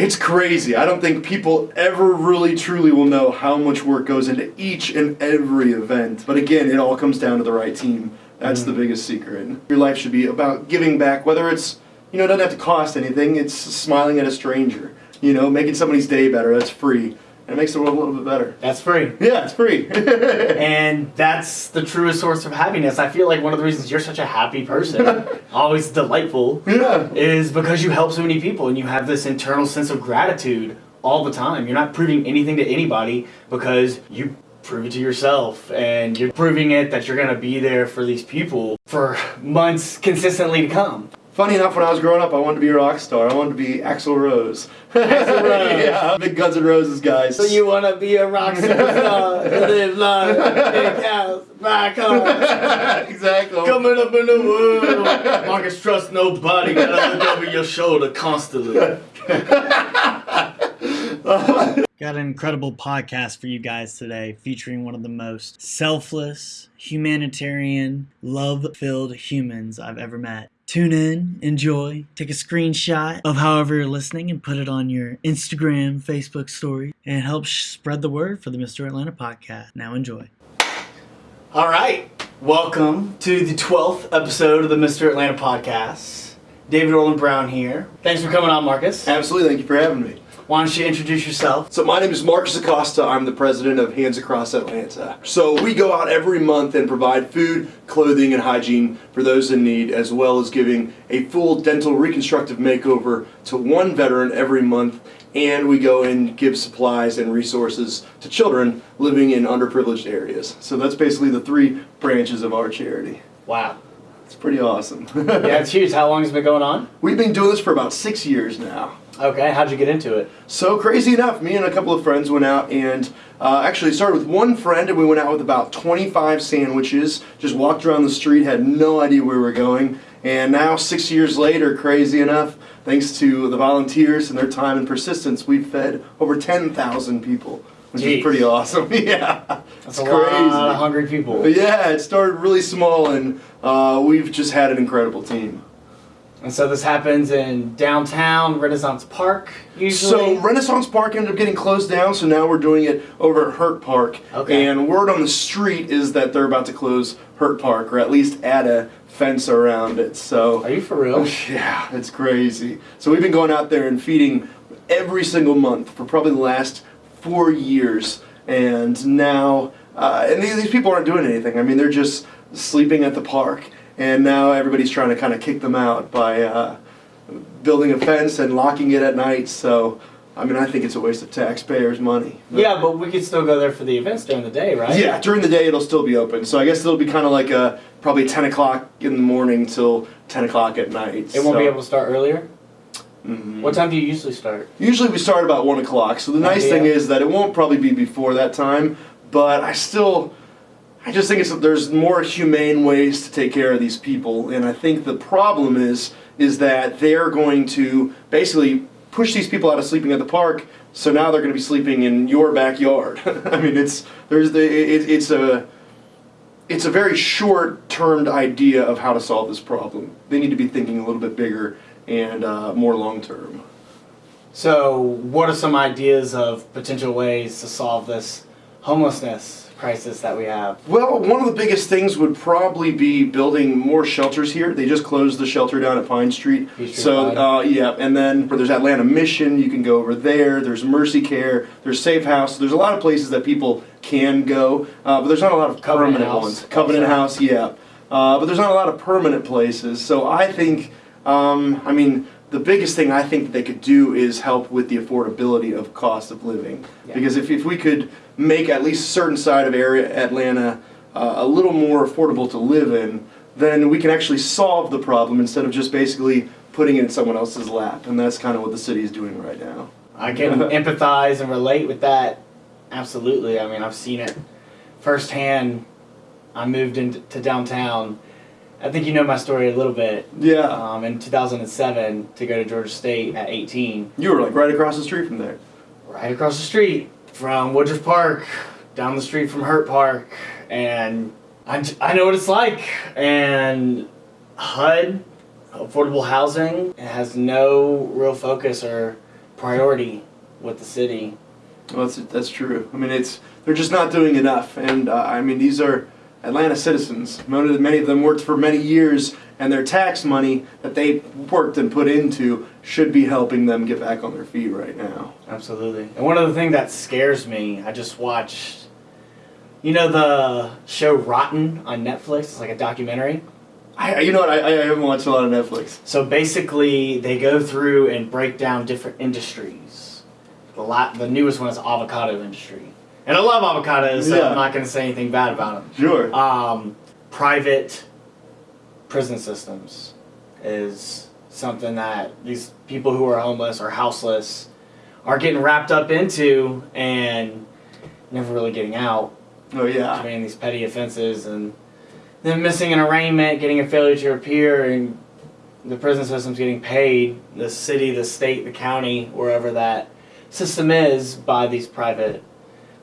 It's crazy. I don't think people ever really truly will know how much work goes into each and every event. But again, it all comes down to the right team. That's the mm-hmm. biggest secret. Your life should be about giving back, whether it's, you know, it doesn't have to cost anything. It's smiling at a stranger, you know, making somebody's day better. That's free. It makes the world a little bit better. That's free. Yeah, it's free. And that's the truest source of happiness. I feel like one of the reasons you're such a happy person, always delightful, yeah. is because you help so many people and you have this internal sense of gratitude all the time. You're not proving anything to anybody because you prove it to yourself and you're proving it that you're going to be there for these people for months consistently to come. Funny enough, when I was growing up, I wanted to be a rock star. I wanted to be Axl Rose. Axl Rose. yeah, big Guns N' Roses guys. So you want to be a rock superstar, live life, big house, buy cars, exactly. coming up in the world. Marcus, trust nobody, gotta look over your shoulder constantly. Got an incredible podcast for you guys today featuring one of the most selfless, humanitarian, love filled humans I've ever met. Tune in, enjoy, take a screenshot of however you're listening and put it on your Instagram, Facebook story, and help sh- spread the word for the Mr. Atlanta podcast. Now enjoy. All right, welcome to the 12th episode of the Mr. Atlanta podcast. David Roland Brown here. Thanks for coming on, Marcus. Absolutely, thank you for having me. Why don't you introduce yourself? So my name is Marcus Acosta. I'm the president of Hands Across Atlanta. So we go out every month and provide food, clothing, and hygiene for those in need, as well as giving a full dental reconstructive makeover to one veteran every month. And we go and give supplies and resources to children living in underprivileged areas. So that's basically the three branches of our charity. Wow. It's pretty awesome. Yeah, it's huge. How long has it been going on? We've been doing this for about six years now. Okay, how'd you get into it? So crazy enough, me and a couple of friends went out and uh, actually started with one friend and we went out with about 25 sandwiches. Just walked around the street, had no idea where we were going. And now, six years later, crazy enough, thanks to the volunteers and their time and persistence, we've fed over 10,000 people, which Jeez. is pretty awesome. yeah, That's it's a lot of hungry people. But yeah, it started really small and uh, we've just had an incredible team. And so this happens in downtown Renaissance Park, usually. So Renaissance Park ended up getting closed down, so now we're doing it over at Hurt Park. Okay. And word on the street is that they're about to close Hurt Park, or at least add a fence around it. So Are you for real? yeah, it's crazy. So we've been going out there and feeding every single month for probably the last four years, and now uh, and these, these people aren't doing anything. I mean, they're just sleeping at the park, and now everybody's trying to kind of kick them out by uh, building a fence and locking it at night. So. I mean, I think it's a waste of taxpayers' money. But- Yeah, but we could still go there for the events during the day, right? yeah, during the day it'll still be open. So I guess it'll be kind of like a probably 10 o'clock in the morning till 10 o'clock at night. It won't be able to start earlier? Mhm. What time do you usually start? Usually we start about 1 o'clock. So the nice Yeah. thing is that it won't probably be before that time. But I still, I just think it's there's more humane ways to take care of these people. And I think the problem is is that they're going to basically push these people out of sleeping at the park. So now they're going to be sleeping in your backyard. I mean, it's there's the it, it's a it's a very short-termed idea of how to solve this problem. They need to be thinking a little bit bigger and uh, more long-term. So, what are some ideas of potential ways to solve this homelessness crisis that we have? Well, one of the biggest things would probably be building more shelters here. They just closed the shelter down at Pine Street. Peachtree so, uh, yeah, and then there's Atlanta Mission. You can go over there. There's Mercy Care. There's Safe House. There's a lot of places that people can go, uh, but there's not a lot of Covenant permanent House ones. Covenant. House, yeah. Uh, but there's not a lot of permanent places. So I think, um, I mean, the biggest thing I think that they could do is help with the affordability of cost of living. Yeah. Because if, if we could make at least a certain side of area Atlanta uh, a little more affordable to live in, then we can actually solve the problem instead of just basically putting it in someone else's lap. And that's kind of what the city is doing right now. I can empathize and relate with that. Absolutely. I mean, I've seen it firsthand. I moved into downtown. I think you know my story a little bit. Yeah. Um, in 2007, to go to Georgia State at 18, You were like right across the street from there. right across the street from Woodruff Park, down the street from Hurt Park, and I, I know what it's like. And HUD, affordable housing, has no real focus or priority with the city. Well, that's that's true. I mean, it's they're just not doing enough, and uh, I mean these are Atlanta citizens. Many of them worked for many years, and their tax money that they worked and put into should be helping them get back on their feet right now. Absolutely. And one of the things that scares me, I just watched, you know, the show Rotten on Netflix. It's like a documentary. I, you know what? I, I haven't watched a lot of Netflix. So basically, they go through and break down different industries. The la- the newest one is avocado industry, and I love avocados, so Yeah. I'm not going to say anything bad about them. Sure. Um, private prison systems is something that these people who are homeless or houseless are getting wrapped up into and never really getting out, oh yeah. committing these petty offenses and then missing an arraignment, getting a failure to appear, and the prison system's getting paid, the city, the state, the county, wherever that system is, by these private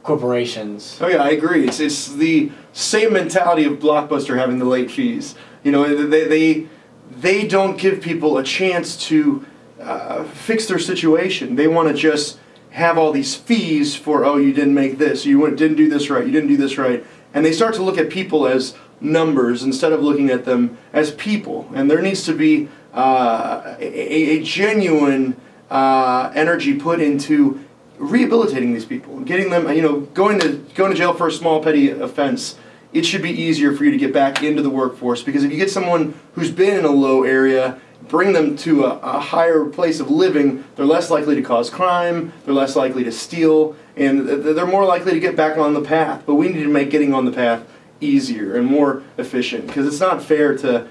corporations. Oh yeah, I agree. It's it's the same mentality of Blockbuster having the late fees. You know, they they they don't give people a chance to uh, fix their situation. They want to just have all these fees for oh you didn't make this, you went- didn't do this right, you didn't do this right, and they start to look at people as numbers instead of looking at them as people. And there needs to be uh, a, a genuine uh, energy put into rehabilitating these people, getting them, you know, going to going to jail for a small petty offense. It should be easier for you to get back into the workforce because if you get someone who's been in a low area, bring them to a, a higher place of living, they're less likely to cause crime, they're less likely to steal, and they're more likely to get back on the path. But we need to make getting on the path easier and more efficient because it's not fair to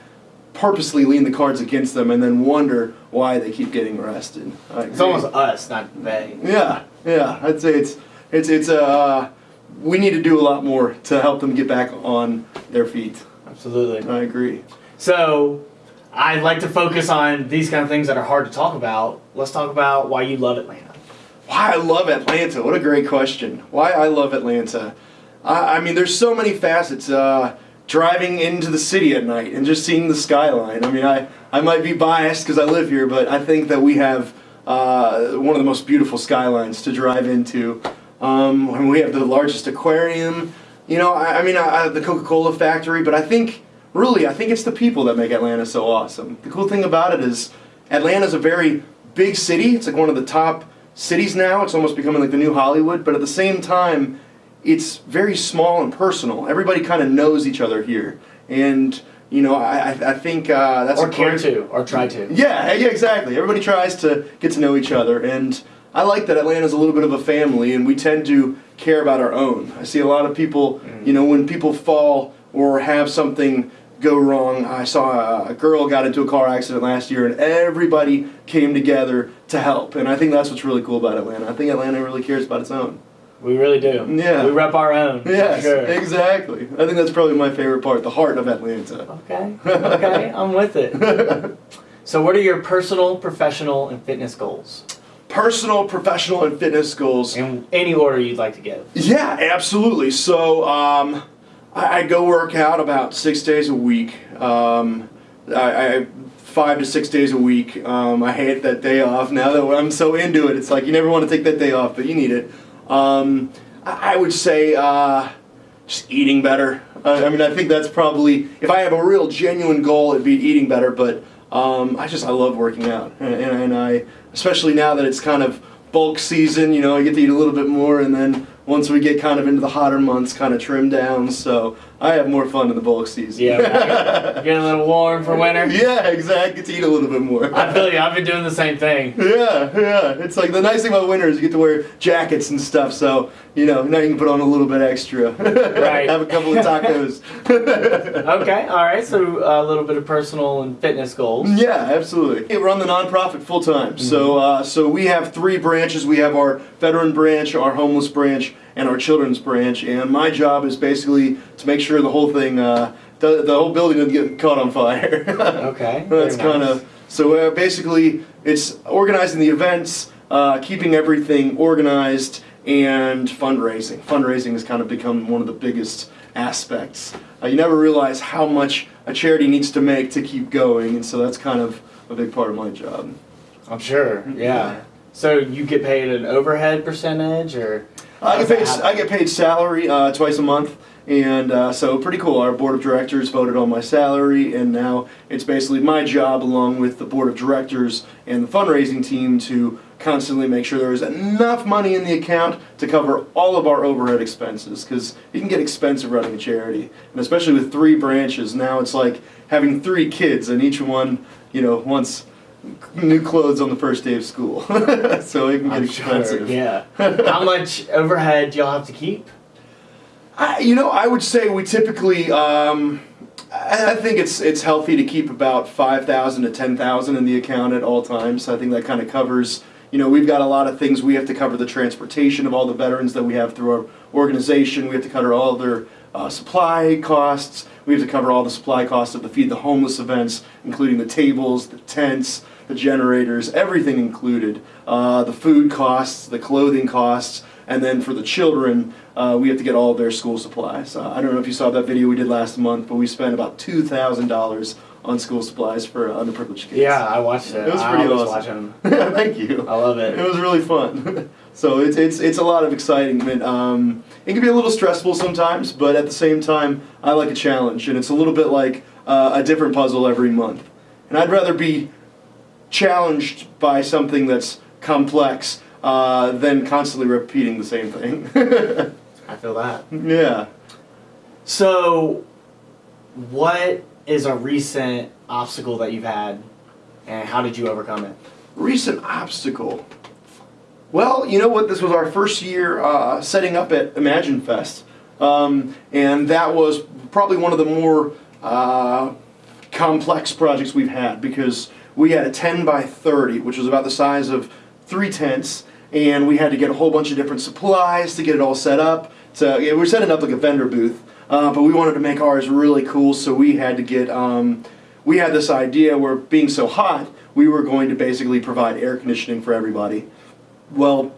purposely lean the cards against them and then wonder why they keep getting arrested. It's almost us, not they. Yeah, yeah. I'd say it's it's it's uh we need to do a lot more to help them get back on their feet. Absolutely. I agree. So, I'd like to focus on these kind of things that are hard to talk about. Let's talk about why you love Atlanta. Why I love Atlanta. What a great question. Why I love Atlanta. I, I mean, there's so many facets. Uh, driving into the city at night and just seeing the skyline. I mean, I, I might be biased because I live here, but I think that we have uh, one of the most beautiful skylines to drive into. Um, and we have the largest aquarium. You know, I, I mean, I, I, the Coca-Cola factory, but I think, really, I think it's the people that make Atlanta so awesome. The cool thing about it is Atlanta's a very big city. It's like one of the top cities now. It's almost becoming like the new Hollywood, but at the same time, it's very small and personal. Everybody kind of knows each other here, and you know, I, I- I think uh, that's or care great- to, or try to. Yeah, yeah, exactly. Everybody tries to get to know each other, and I like that Atlanta's a little bit of a family, and we tend to care about our own. I see a lot of people, you know, when people fall or have something go wrong. I saw a, a girl got into a car accident last year, and everybody came together to help, and I think that's what's really cool about Atlanta. I think Atlanta really cares about its own. We really do. Yeah. We rep our own. Yes, Sure. exactly. I think that's probably my favorite part, the heart of Atlanta. Okay. Okay. I'm with it. So, what are your personal, professional, and fitness goals? Personal, professional, and fitness goals. In any order you'd like to give. Yeah, absolutely. So um, I, I go work out about six days a week. Um, I, I five to six days a week. Um, I hate that day off now that I'm so into it. It's like you never want to take that day off, but you need it. Um, I, I would say uh, just eating better. Uh, I mean, I think that's probably if I have a real genuine goal, it'd be eating better. But um, I just I love working out, and, and, and I especially now that it's kind of bulk season. You know, I get to eat a little bit more, and then once we get kind of into the hotter months, kind of trim down. So I have more fun in the bulk season. Yeah. Getting a little warm for winter. yeah, exactly. Get to eat a little bit more. I feel you. I've been doing the same thing. Yeah, yeah. It's like the nice thing about winter is you get to wear jackets and stuff. So you know now you can put on a little bit extra. Right. Have a couple of tacos. Okay. All right. So, a little bit of personal and fitness goals. Yeah, absolutely. We run the nonprofit full time. So, uh, so we have three branches. We have our veteran branch, our homeless branch, and our children's branch. And my job is basically to make sure the whole thing, uh, the, the whole building doesn't get caught on fire. Okay. That's kind nice. of so. Uh, basically, it's organizing the events, uh, keeping everything organized, and fundraising. Fundraising has kind of become one of the biggest aspects. Uh, you never realize how much a charity needs to make to keep going, and so that's kind of a big part of my job. I'm sure. Yeah. So you get paid an overhead percentage, or I get paid. I get paid salary uh, twice a month, and uh, so pretty cool. Our board of directors voted on my salary, and now it's basically my job, along with the board of directors and the fundraising team, to constantly make sure there is enough money in the account to cover all of our overhead expenses. Because it can get expensive running a charity, and especially with three branches, now it's like having three kids, and each one, you know, wants new clothes on the first day of school. so it can get I'm expensive. Sure, yeah. How much overhead do y'all have to keep? I, you know, I would say we typically. Um, I I think it's it's healthy to keep about five thousand to ten thousand in the account at all times. I think that kind of covers. You know, we've got a lot of things. We have to cover the transportation of all the veterans that we have through our organization. We have to cover all their uh, supply costs. We have to cover all the supply costs of the Feed the Homeless events, including the tables, the tents, the generators, everything included. Uh, the food costs, the clothing costs, and then for the children, uh, we have to get all of their school supplies. Uh, I don't know if you saw that video we did last month, but we spent about two thousand dollars on school supplies for uh, underprivileged kids. Yeah, I watched it. It was I pretty always awesome. Thank you. I love it. It was really fun. so it's it's it's a lot of excitement. Um, it can be a little stressful sometimes, but at the same time, I like a challenge, and it's a little bit like uh, a different puzzle every month. And I'd rather be challenged by something that's complex uh, than constantly repeating the same thing. I feel that. yeah. So, what is a recent obstacle that you've had, and how did you overcome it? Recent obstacle. Well, you know what? This was our first year uh, setting up at Imagine Fest, um, and that was probably one of the more uh, complex projects we've had because we had a 10 by 30, which was about the size of three tents, and we had to get a whole bunch of different supplies to get it all set up. So yeah, we're setting up like a vendor booth, uh, but we wanted to make ours really cool, so we had to get. Um, we had this idea where being so hot, we were going to basically provide air conditioning for everybody. Well,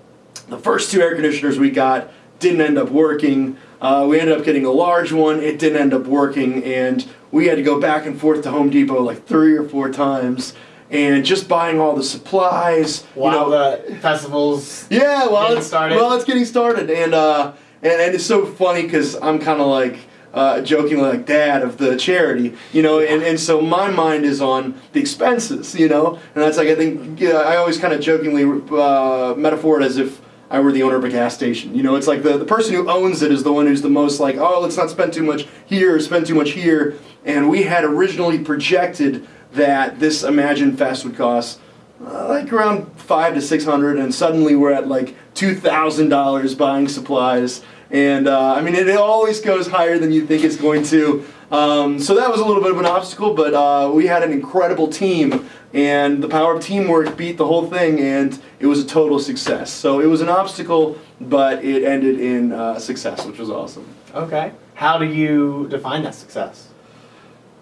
the first two air conditioners we got didn't end up working. Uh, we ended up getting a large one. It didn't end up working, and we had to go back and forth to Home Depot like three or four times, and just buying all the supplies. you know- the festivals. yeah, well, Getting it's started? Well, it's getting started, and uh, and, and it's so funny because I'm kind of like uh, joking like dad of the charity, you know, and, and so my mind is on the expenses, you know, and that's like I think yeah, I always kind of jokingly uh, metaphor it as if. I were the owner of a gas station. You know, it's like the, the person who owns it is the one who's the most like, oh, let's not spend too much here spend too much here. And we had originally projected that this Imagine Fest would cost uh, like around five to six hundred, and suddenly we're at like two thousand dollars buying supplies. And uh, I mean, it, it always goes higher than you think it's going to. Um, so that was a little bit of an obstacle, but uh, we had an incredible team, and the power of teamwork beat the whole thing, and it was a total success. So it was an obstacle, but it ended in uh, success, which was awesome. Okay. How do you define that success?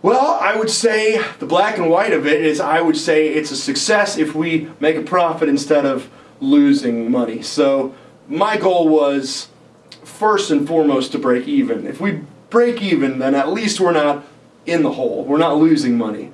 Well, I would say the black and white of it is I would say it's a success if we make a profit instead of losing money. So my goal was first and foremost to break even. If we break even, then at least we're not in the hole. We're not losing money.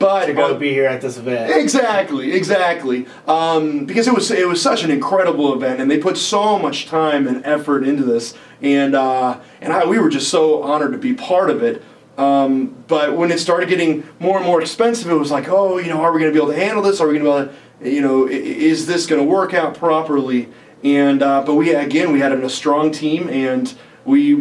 But To go on- be here at this event. Exactly, exactly. Um, because it was it was such an incredible event, and they put so much time and effort into this, and uh, and I, we were just so honored to be part of it. Um, but when it started getting more and more expensive, it was like, oh, you know, are we going to be able to handle this? Are we going to be able to, you know, is this going to work out properly? And uh, but we again we had a strong team, and we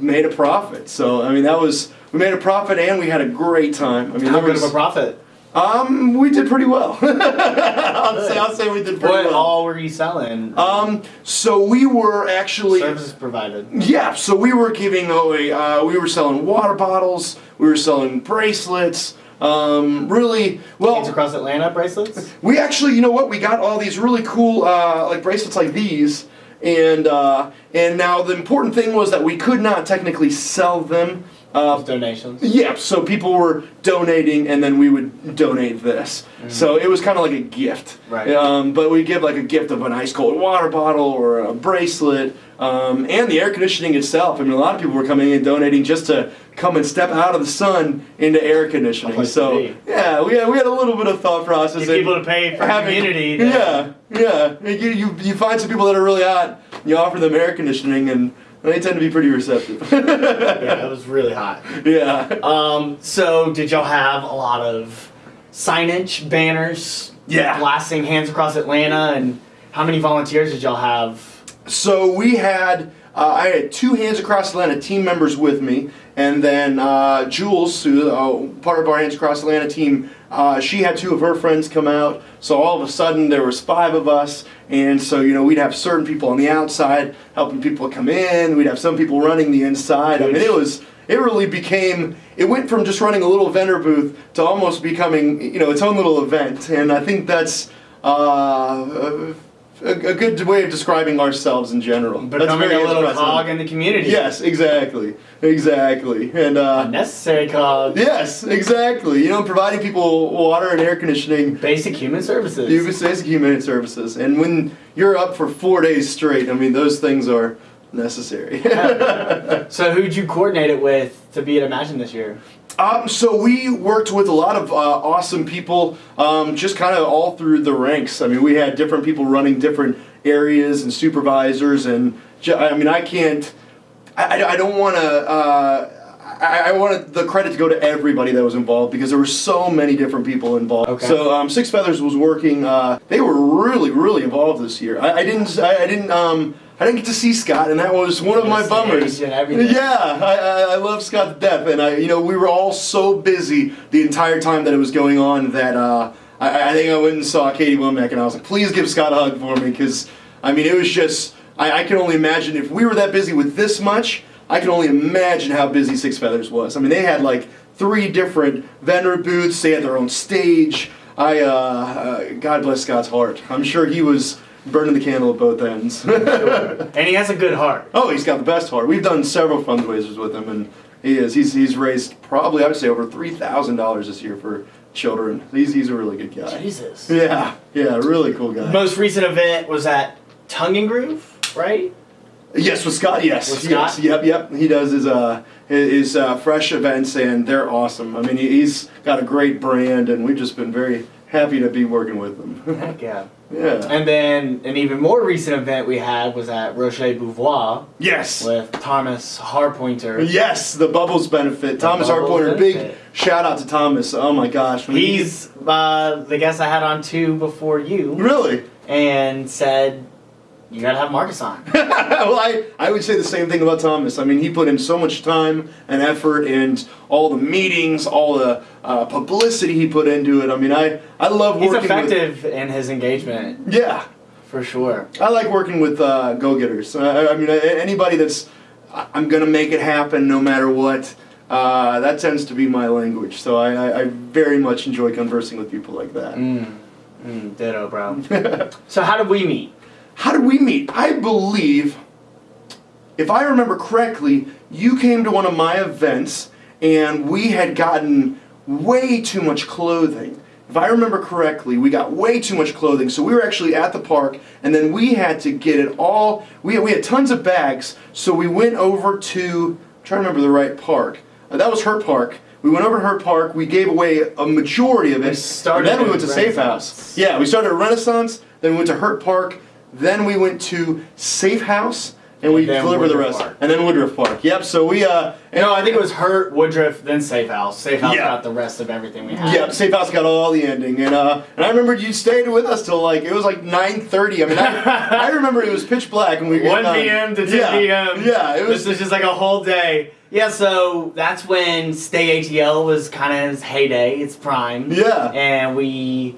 made a profit. So I mean that was we made a profit, and we had a great time. I mean How good of was- a profit? Um, we did pretty well. I'll, say, I'll say we did pretty What well. all were you selling? Um, so we were actually Services provided. yeah. So we were giving away. Uh, we were selling water bottles. We were selling bracelets. Um, really Kids well. across Atlanta bracelets. We actually, you know what? We got all these really cool uh, like bracelets like these, and uh, and now the important thing was that we could not technically sell them Uh, donations. yeah, so people were donating, and then we would donate this. So it was kind of like a gift. Right. Um, but we give like a gift of an ice cold water bottle or a bracelet, um, and the air conditioning itself. I mean, a lot of people were coming in donating just to come and step out of the sun into air conditioning. So yeah, we had, we had a little bit of thought process. Get and people to pay for having- community. Yeah, yeah. You, you you find some people that are really hot. You offer them air conditioning, and they tend to be pretty receptive. Yeah, it was really hot. yeah. Um, so did y'all have a lot of signage, banners, Yeah. blasting hands across Atlanta, and how many volunteers did y'all have? So we had uh, I had two Hands Across Atlanta team members with me, and then uh, Jules, who uh, part of our Hands Across Atlanta team, uh, she had two of her friends come out. So all of a sudden there was five of us, and so you know we'd have certain people on the outside helping people come in. We'd have some people running the inside. I mean it was it really became it went from just running a little vendor booth to almost becoming you know its own little event, and I think that's. A, a good way of describing ourselves in general. That's Becoming very a little interesting. cog in the community. Yes, exactly, exactly, and uh, Unnecessary cog. yes, exactly. You know, providing people water and air conditioning. Basic human services. Basic human services, and when you're up for four days straight, I mean, those things are necessary. So who'd you coordinate it with to be at Imagine this year? Um, so we worked with a lot of uh, awesome people, um, just kind of all through the ranks. I mean, we had different people running different areas and supervisors, and I mean, I can't, I, I- I don't want to. Uh, I, I wanted the credit to go to everybody that was involved because there were so many different people involved. Okay. So um, Six Feathers was working. Uh, they were really, really involved this year. I, I didn't. I, I didn't. I didn't get to see Scott, and that was one of my bummers. stage and everything. Yeah, I, I, I love Scott to death, and I, you know, we were all so busy the entire time that it was going on that uh, I, I think I went and saw Katie Womack, and I was like, please give Scott a hug for me, because I mean, it was just, I, I can only imagine if we were that busy with this much, I can only imagine how busy Six Feathers was. I mean, they had like three different vendor booths, they had their own stage. I, uh, uh, God bless Scott's heart. I'm sure he was burning the candle at both ends. And he has a good heart. Oh, he's got the best heart. We've done several fundraisers with him, and he is. He's he's raised probably I would say over three thousand dollars this year for children. He's he's a really good guy. Jesus. Yeah, yeah, really cool guy. Most recent event was at Tongue and Groove, right? yes, with Scott. Yes, With yes, Scott? yep, yep. He does his uh his, his uh, fresh events, and they're awesome. I mean, he, he's got a great brand, and we've just been very happy to be working with him. Heck yeah. Yeah. And then an even more recent event we had was at Rocher Beauvoir Yes. with Thomas Harpointer. Yes, the Bubbles benefit. Thomas Bubbles Harpointer, big shout out to Thomas. Oh my gosh. He's uh, the guest I had on two before you, really and said you gotta have Marcus on. well, I, I would say the same thing about Thomas. I mean, he put in so much time and effort and all the meetings, all the uh, publicity he put into it. I mean, I, I love working He's effective in his engagement. Yeah, for sure. I like working with uh, go-getters. I, I mean, anybody that's... I'm going to make it happen no matter what. Uh, that tends to be my language. So I, I, I very much enjoy conversing with people like that. Mm. Mm, ditto, bro. so how did we meet? How did we meet? I believe, if I remember correctly, you came to one of my events and we had gotten way too much clothing. If I remember correctly, we got way too much clothing. So we were actually at the park and then we had to get it all. We had, we had tons of bags. So we went over to, I'm trying to remember the right park. Uh, that was Hurt Park. We went over to Hurt Park. We gave away a majority of it. We started and then we went to Safe House. Yeah, we started at Renaissance. Then we went to Hurt Park. Then we went to Safe House, and we delivered the rest. Park. And then Woodruff Park. Yep. So we uh. No, I think it was Hurt, Woodruff, then Safe House. Safe House Yeah. got the rest of everything we had. Yep, Safe House got all the ending, and uh, and I remember you stayed with us till like it was like nine thirty. I mean, I, I remember it was pitch black, and we got 1 done. p.m. to 10 yeah, p.m. Yeah, it was. This was just like a whole day. Yeah, so that's when Stay ATL was kind of its heyday, its prime. Yeah. And we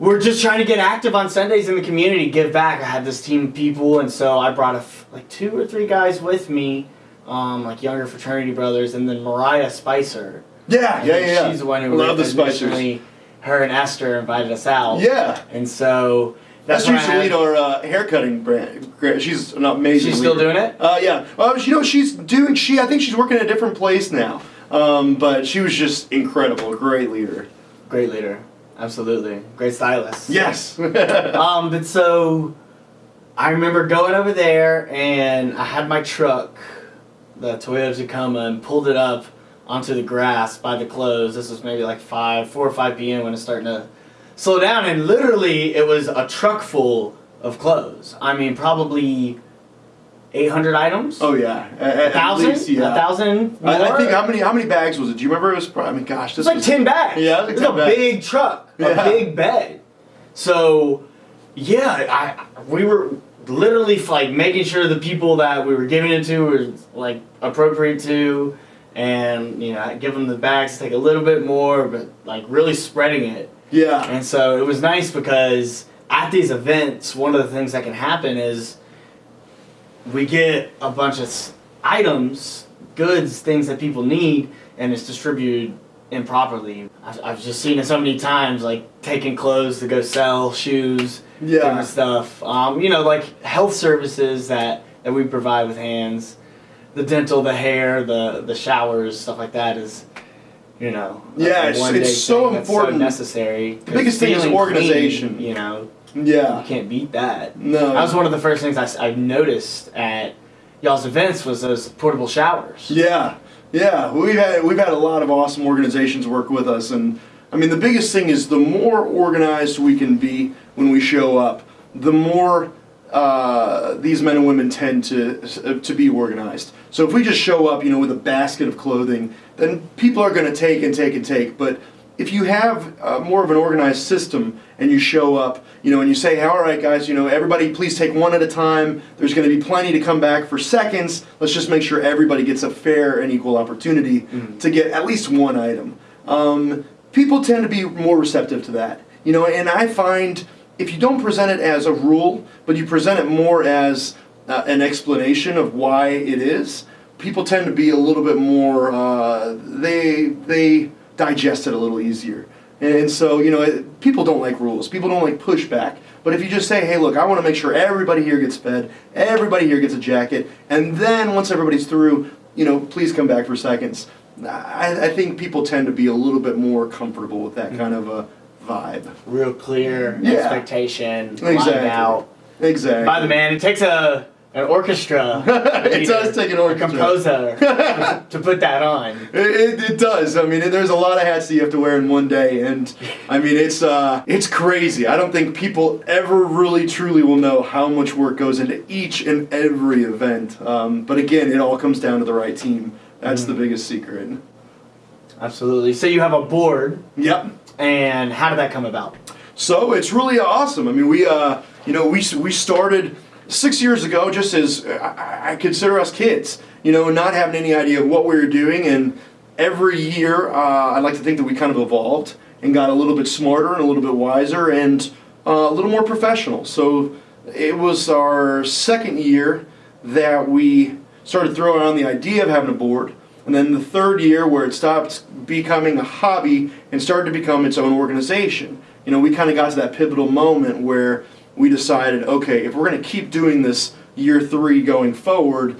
were just trying to get active on Sundays in the community, give back. I had this team of people, and so I brought a f- like two or three guys with me, um, like younger fraternity brothers, and then Mariah Spicer. yeah, yeah, yeah. She's the one who love the Spicers. Her and Esther invited us out. Yeah. And so That's Esther used to lead our uh, haircutting brand. She's an amazing. She's still leader. doing it? Uh, yeah. Well, you know, she's doing. She, I think she's working at a different place now. Um, but she was just incredible. Great leader. Great leader. Absolutely. Great stylist. Yes. Um, but so I remember going over there and I had my truck, the Toyota Tacoma, and pulled it up onto the grass by the clothes. This was maybe like five, four or five p.m. when it's starting to slow down, and literally it was a truck full of clothes. I mean, probably eight hundred items. oh yeah. A- thousand, least, yeah. a thousand. I, I think how many how many bags was it? Do you remember? It was. probably- I mean, gosh, this It's like was ten bags. Yeah, it was it's like a bags. big truck, a Yeah. big bed. So, yeah, I we were literally like making sure the people that we were giving it to were like appropriate to, and you know, give them the bags take a little bit more, but like really spreading it. Yeah. And so it was nice because at these events, one of the things that can happen is we get a bunch of items, goods, things that people need, and it's distributed improperly. I've, I've just seen it so many times, like taking clothes to go sell, shoes, Yeah. different stuff. Um, you know, like health services that, that we provide with hands, the dental, the hair, the the showers, stuff like that is. You know, Yeah, it's- it's so important. necessary. The biggest thing is organization. Clean, you know, Yeah. you can't beat that. No. That was one of the first things I, I noticed at y'all's events was those portable showers. Yeah, yeah. We've had we've had a lot of awesome organizations work with us, and I mean the biggest thing is the more organized we can be when we show up, the more uh, these men and women tend to uh, to be organized. So if we just show up, you know, with a basket of clothing, then people are going to take and take and take. But if you have uh, more of an organized system and you show up, you know, and you say, hey, all right, guys, you know, everybody please take one at a time. There's going to be plenty to come back for seconds. Let's just make sure everybody gets a fair and equal opportunity to get at least one item. Um, people tend to be more receptive to that, you know, and I find if you don't present it as a rule, but you present it more as uh, an explanation of why it is, people tend to be a little bit more. Uh, they they digest it a little easier, and so you know it, people don't like rules. People don't like pushback. But if you just say, "Hey, look, I want to make sure everybody here gets fed, everybody here gets a jacket," and then once everybody's through, you know, please come back for seconds. I, I think people tend to be a little bit more comfortable with that mm. kind of a vibe. Real clear Yeah. expectation, Exactly. out. Exactly. By the man, it takes a an orchestra. It does take an orchestra. composer to put that on. It, it, it does. I mean, there's a lot of hats that you have to wear in one day, and I mean, it's uh, it's crazy. I don't think people ever really truly will know how much work goes into each and every event. Um, but again, it all comes down to the right team. That's the biggest secret. Absolutely. So you have a board, Yep. and how did that come about? So it's really awesome. I mean, we, uh, you know, we we started six years ago, just as I, I consider us kids, you know, not having any idea of what we were doing, and every year, uh, I'd like to think that we kind of evolved and got a little bit smarter and a little bit wiser and uh, a little more professional. So it was our second year that we started throwing around the idea of having a board. And then the third year, where it stopped becoming a hobby and started to become its own organization. You know, we kind of got to that pivotal moment where we decided, okay, if we're going to keep doing this year three going forward,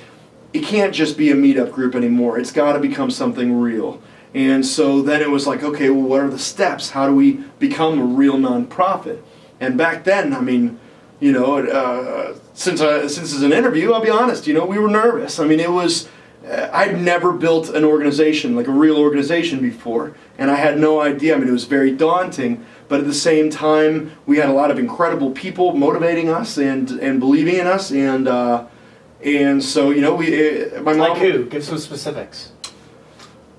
it can't just be a meetup group anymore. It's got to become something real. And so then it was like, okay, well, what are the steps? How do we become a real nonprofit? And back then, I mean, you know, uh, since I, since it's an interview, I'll be honest. You know, we were nervous. I mean, it was. Uh, I'd never built an organization like a real organization before, and I had no idea. I mean, it was very daunting. But at the same time, we had a lot of incredible people motivating us and and believing in us, and uh, and so you know, we. Uh, my mom. Like who? Give some specifics.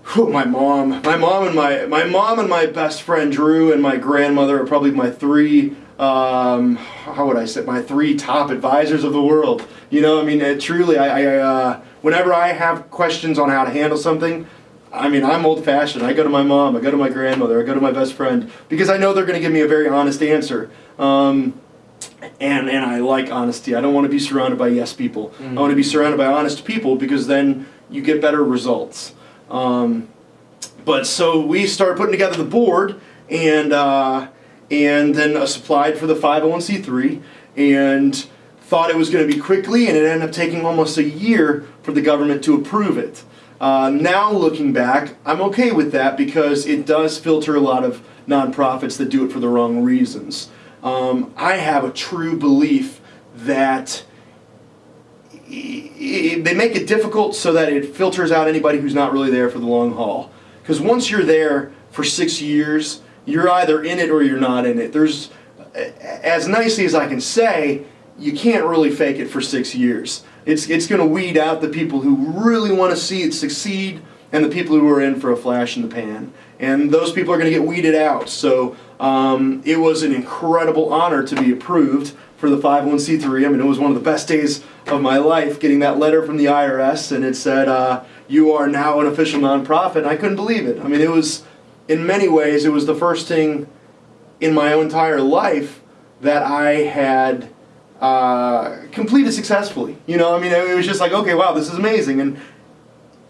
Whew, my mom, my mom, and my my mom and my best friend Drew and my grandmother are probably my three. Um, how would I say my three top advisors of the world? You know, I mean, uh, truly, I, I uh, whenever I have questions on how to handle something, I mean, I'm old fashioned. I go to my mom, I go to my grandmother, I go to my best friend because I know they're going to give me a very honest answer. Um, and and I like honesty. I don't want to be surrounded by yes people. I want to be surrounded by honest people because then you get better results. Um, but so we started putting together the board, and uh, and then uh, applied for the 501c3 and thought it was going to be quickly, and it ended up taking almost a year for the government to approve it. Uh, now looking back, I'm okay with that because it does filter a lot of nonprofits that do it for the wrong reasons. Um, I have a true belief that they make it difficult so that it filters out anybody who's not really there for the long haul. Because once you're there for six years, you're either in it or you're not in it. There's, as nicely as I can say, you can't really fake it for six years. It's, it's going to weed out the people who really want to see it succeed and the people who are in for a flash in the pan. And those people are going to get weeded out. So um, it was an incredible honor to be approved for the 501c3. I mean, it was one of the best days of my life getting that letter from the IRS, and it said, uh, You are now an official nonprofit. And I couldn't believe it. I mean, it was, in many ways, it was the first thing in my entire life that I had uh, completed successfully. You know, I mean, it was just like, okay, wow, this is amazing. And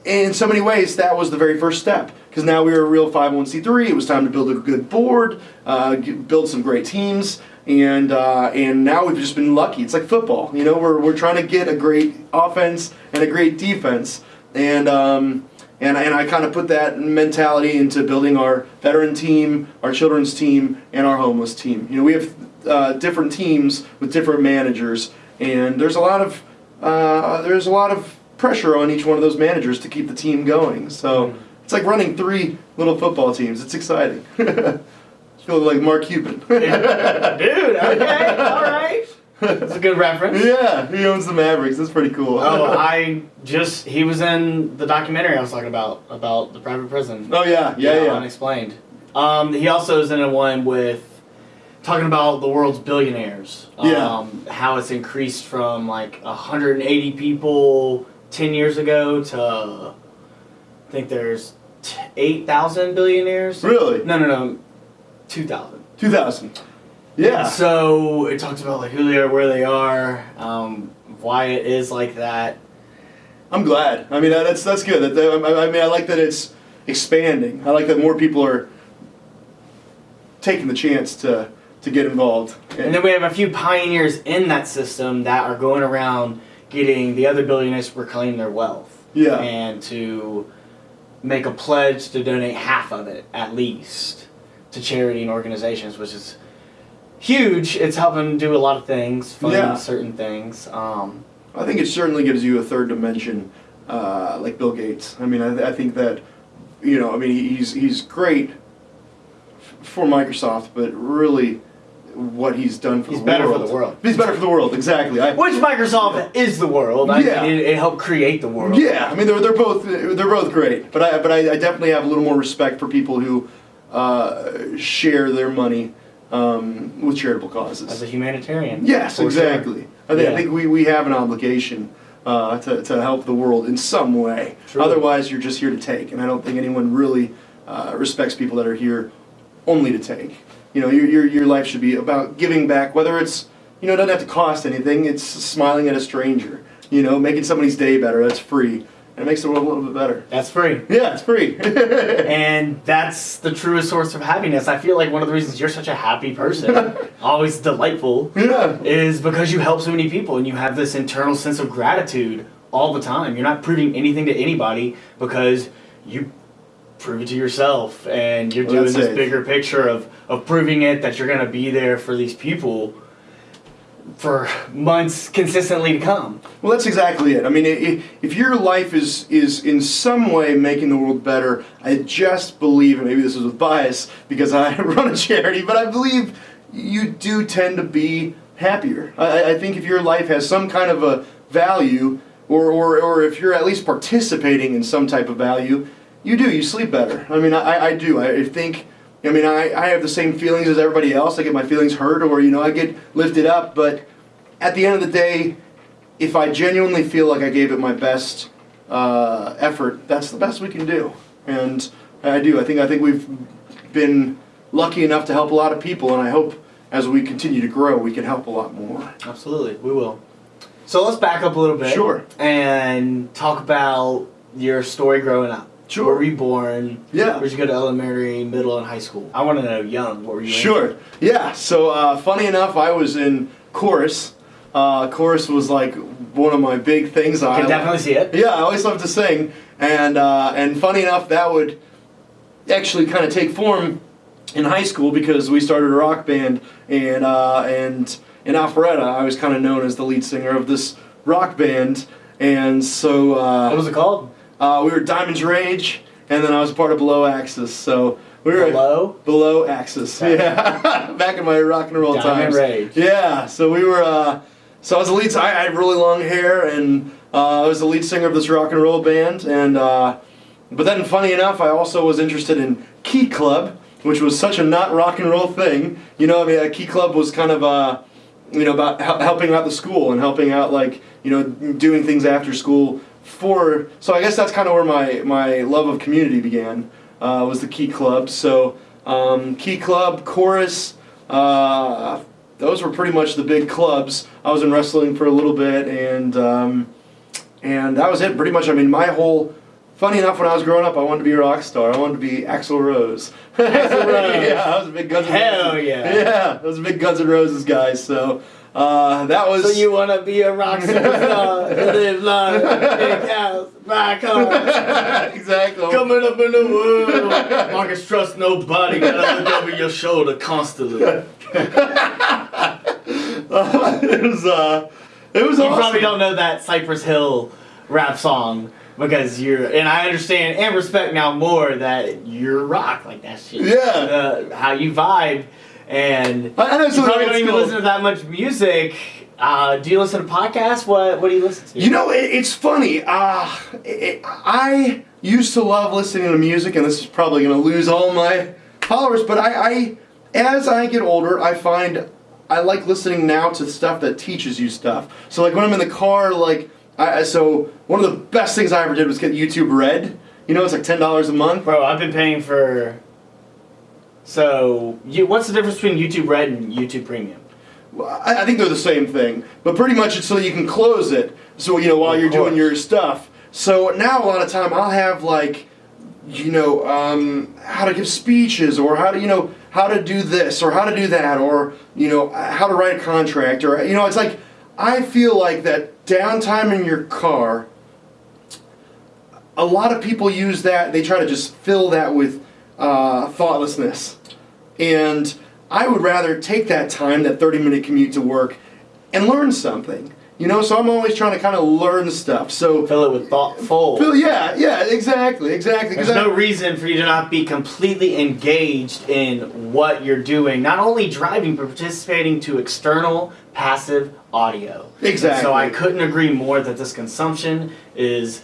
in so many ways, that was the very first step. Because now we were a real 501c3. It was time to build a good board, uh, build some great teams, and uh, and now we've just been lucky. It's like football, you know. We're we're trying to get a great offense and a great defense, and um, and and I kind of put that mentality into building our veteran team, our children's team, and our homeless team. You know, we have uh, different teams with different managers, and there's a lot of uh, there's a lot of pressure on each one of those managers to keep the team going. So mm-hmm. it's like running three little football teams. It's exciting. feel like Mark Cuban. Dude, okay, all right. That's a good reference. Yeah, he owns the Mavericks. That's pretty cool. oh, I just he was in the documentary I was talking about about the private prison. Oh yeah, yeah, yeah. yeah. Unexplained. Um, he also is in a one with talking about the world's billionaires. Yeah. Um, how it's increased from like 180 people 10 years ago to I think there's 8,000 billionaires. Really? No, no, no. 2000. 2000. Yeah. So it talks about like who they are, where they are, um, why it is like that. I'm glad. I mean, that's that's good. That I mean, I like that it's expanding. I like that more people are taking the chance to to get involved. And then we have a few pioneers in that system that are going around getting the other billionaires to reclaim their wealth. Yeah. And to make a pledge to donate half of it at least to charity and organizations, which is huge. It's helping do a lot of things, fund yeah. certain things. Um, I think it certainly gives you a third dimension, uh, like Bill Gates. I mean, I, I, think that, you know, I mean, he's he's great for Microsoft, but really. What he's done for he's the better world. for the world. He's better for the world, exactly. I, Which Microsoft yeah. is the world. I yeah. Mean, it, it, helped create the world. Yeah, I mean they're, they're both they're both great, but I but I, I definitely have a little more respect for people who uh, share their money um, with charitable causes. As a humanitarian. Yes, exactly. Sure. I, think, yeah. I think we, we have an obligation uh, to, to help the world in some way. True. Otherwise, you're just here to take, and I don't think anyone really uh, respects people that are here only to take. You know, your, your, your life should be about giving back, whether it's, you know, it doesn't have to cost anything, it's smiling at a stranger, you know, making somebody's day better, that's free. It makes the world a little bit better. That's free. Yeah, it's free. and that's the truest source of happiness. I feel like one of the reasons you're such a happy person, always delightful, yeah. is because you help so many people and you have this internal sense of gratitude all the time. You're not proving anything to anybody because you prove it to yourself and you're well, doing this it. bigger picture of, of proving it that you're going to be there for these people for months consistently to come. Well, that's exactly it. I mean, if your life is is in some way making the world better, I just believe, and maybe this is with bias because I run a charity, but I believe you do tend to be happier. I, I think if your life has some kind of a value, or, or, or if you're at least participating in some type of value, you do. You sleep better. I mean, I, I do. I think I mean, I, I have the same feelings as everybody else. I get my feelings hurt or, you know, I get lifted up. But at the end of the day, if I genuinely feel like I gave it my best uh, effort, that's the best we can do. And I do. I think, I think we've been lucky enough to help a lot of people. And I hope as we continue to grow, we can help a lot more. Absolutely. We will. So let's back up a little bit. Sure. And talk about your story growing up. Sure. Where were you born? Yeah. Where'd you go to elementary, middle, and high school? I want to know young. What were you? Sure. Yeah. So uh, funny enough, I was in chorus. Uh, chorus was like one of my big things. I can definitely see it. Yeah, I always loved to sing, and uh, and funny enough, that would actually kind of take form in high school because we started a rock band, and uh, and in Alpharetta, I was kind of known as the lead singer of this rock band, and so uh, What was it called? Uh, we were Diamonds Rage, and then I was part of Below Axis, so we were Below. Below Axis. Yeah, back in my rock and roll Diamond times. Rage. Yeah, so we were. Uh, so I was the lead. I, I had really long hair, and uh, I was the lead singer of this rock and roll band. And uh, but then, funny enough, I also was interested in Key Club, which was such a not rock and roll thing. You know, I mean, uh, Key Club was kind of. Uh, you know about helping out the school and helping out like you know doing things after school for so i guess that's kind of where my my love of community began uh, was the key club so um, key club chorus uh, those were pretty much the big clubs i was in wrestling for a little bit and um, and that was it pretty much i mean my whole funny enough when i was growing up i wanted to be a rock star i wanted to be axl rose Axl Rose. yeah i was a big guns N' Hell Roses. yeah. yeah i was a big guns N' roses guy so uh, that was So you want to be a rock superstar, live large, big house, buy cars, exactly coming up in the world. Marcus trust nobody, gotta look over your shoulder constantly. You it was uh, it was awesome. probably don't know that Cypress Hill rap song because you're, and I understand and respect now more that you're rock like that shit. Yeah. Uh, how you vibe, and I, know you probably don't even cool. listen to that much music. Uh, do you listen to podcasts? What What do you listen to? You know, it, it's funny. Uh, it, I used to love listening to music, and this is probably going to lose all my followers. But I, I, as I get older, I find I like listening now to stuff that teaches you stuff. So, like when I'm in the car, like I, I- so one of the best things I ever did was get YouTube Red. You know, it's like ten dollars a month. Bro, I've been paying for. So, you, what's the difference between YouTube Red and YouTube Premium? Well, I, I think they're the same thing, but pretty much it's so you can close it. So you know while Of you're doing your stuff. So now a lot of time I'll have like, you know, um, how to give speeches or how to you know how to do this or how to do that or you know how to write a contract or you know it's like I feel like that downtime in your car. A lot of people use that. They try to just fill that with uh, thoughtlessness. And I would rather take that time, that 30 minute commute to work, and learn something. You know, so I'm always trying to kind of learn stuff. So, Fill it with thoughtful. Phil, yeah, yeah, exactly, exactly. There's I- no reason for you to not be completely engaged in what you're doing, not only driving, but participating to external passive audio. Exactly. So I couldn't agree more that this consumption is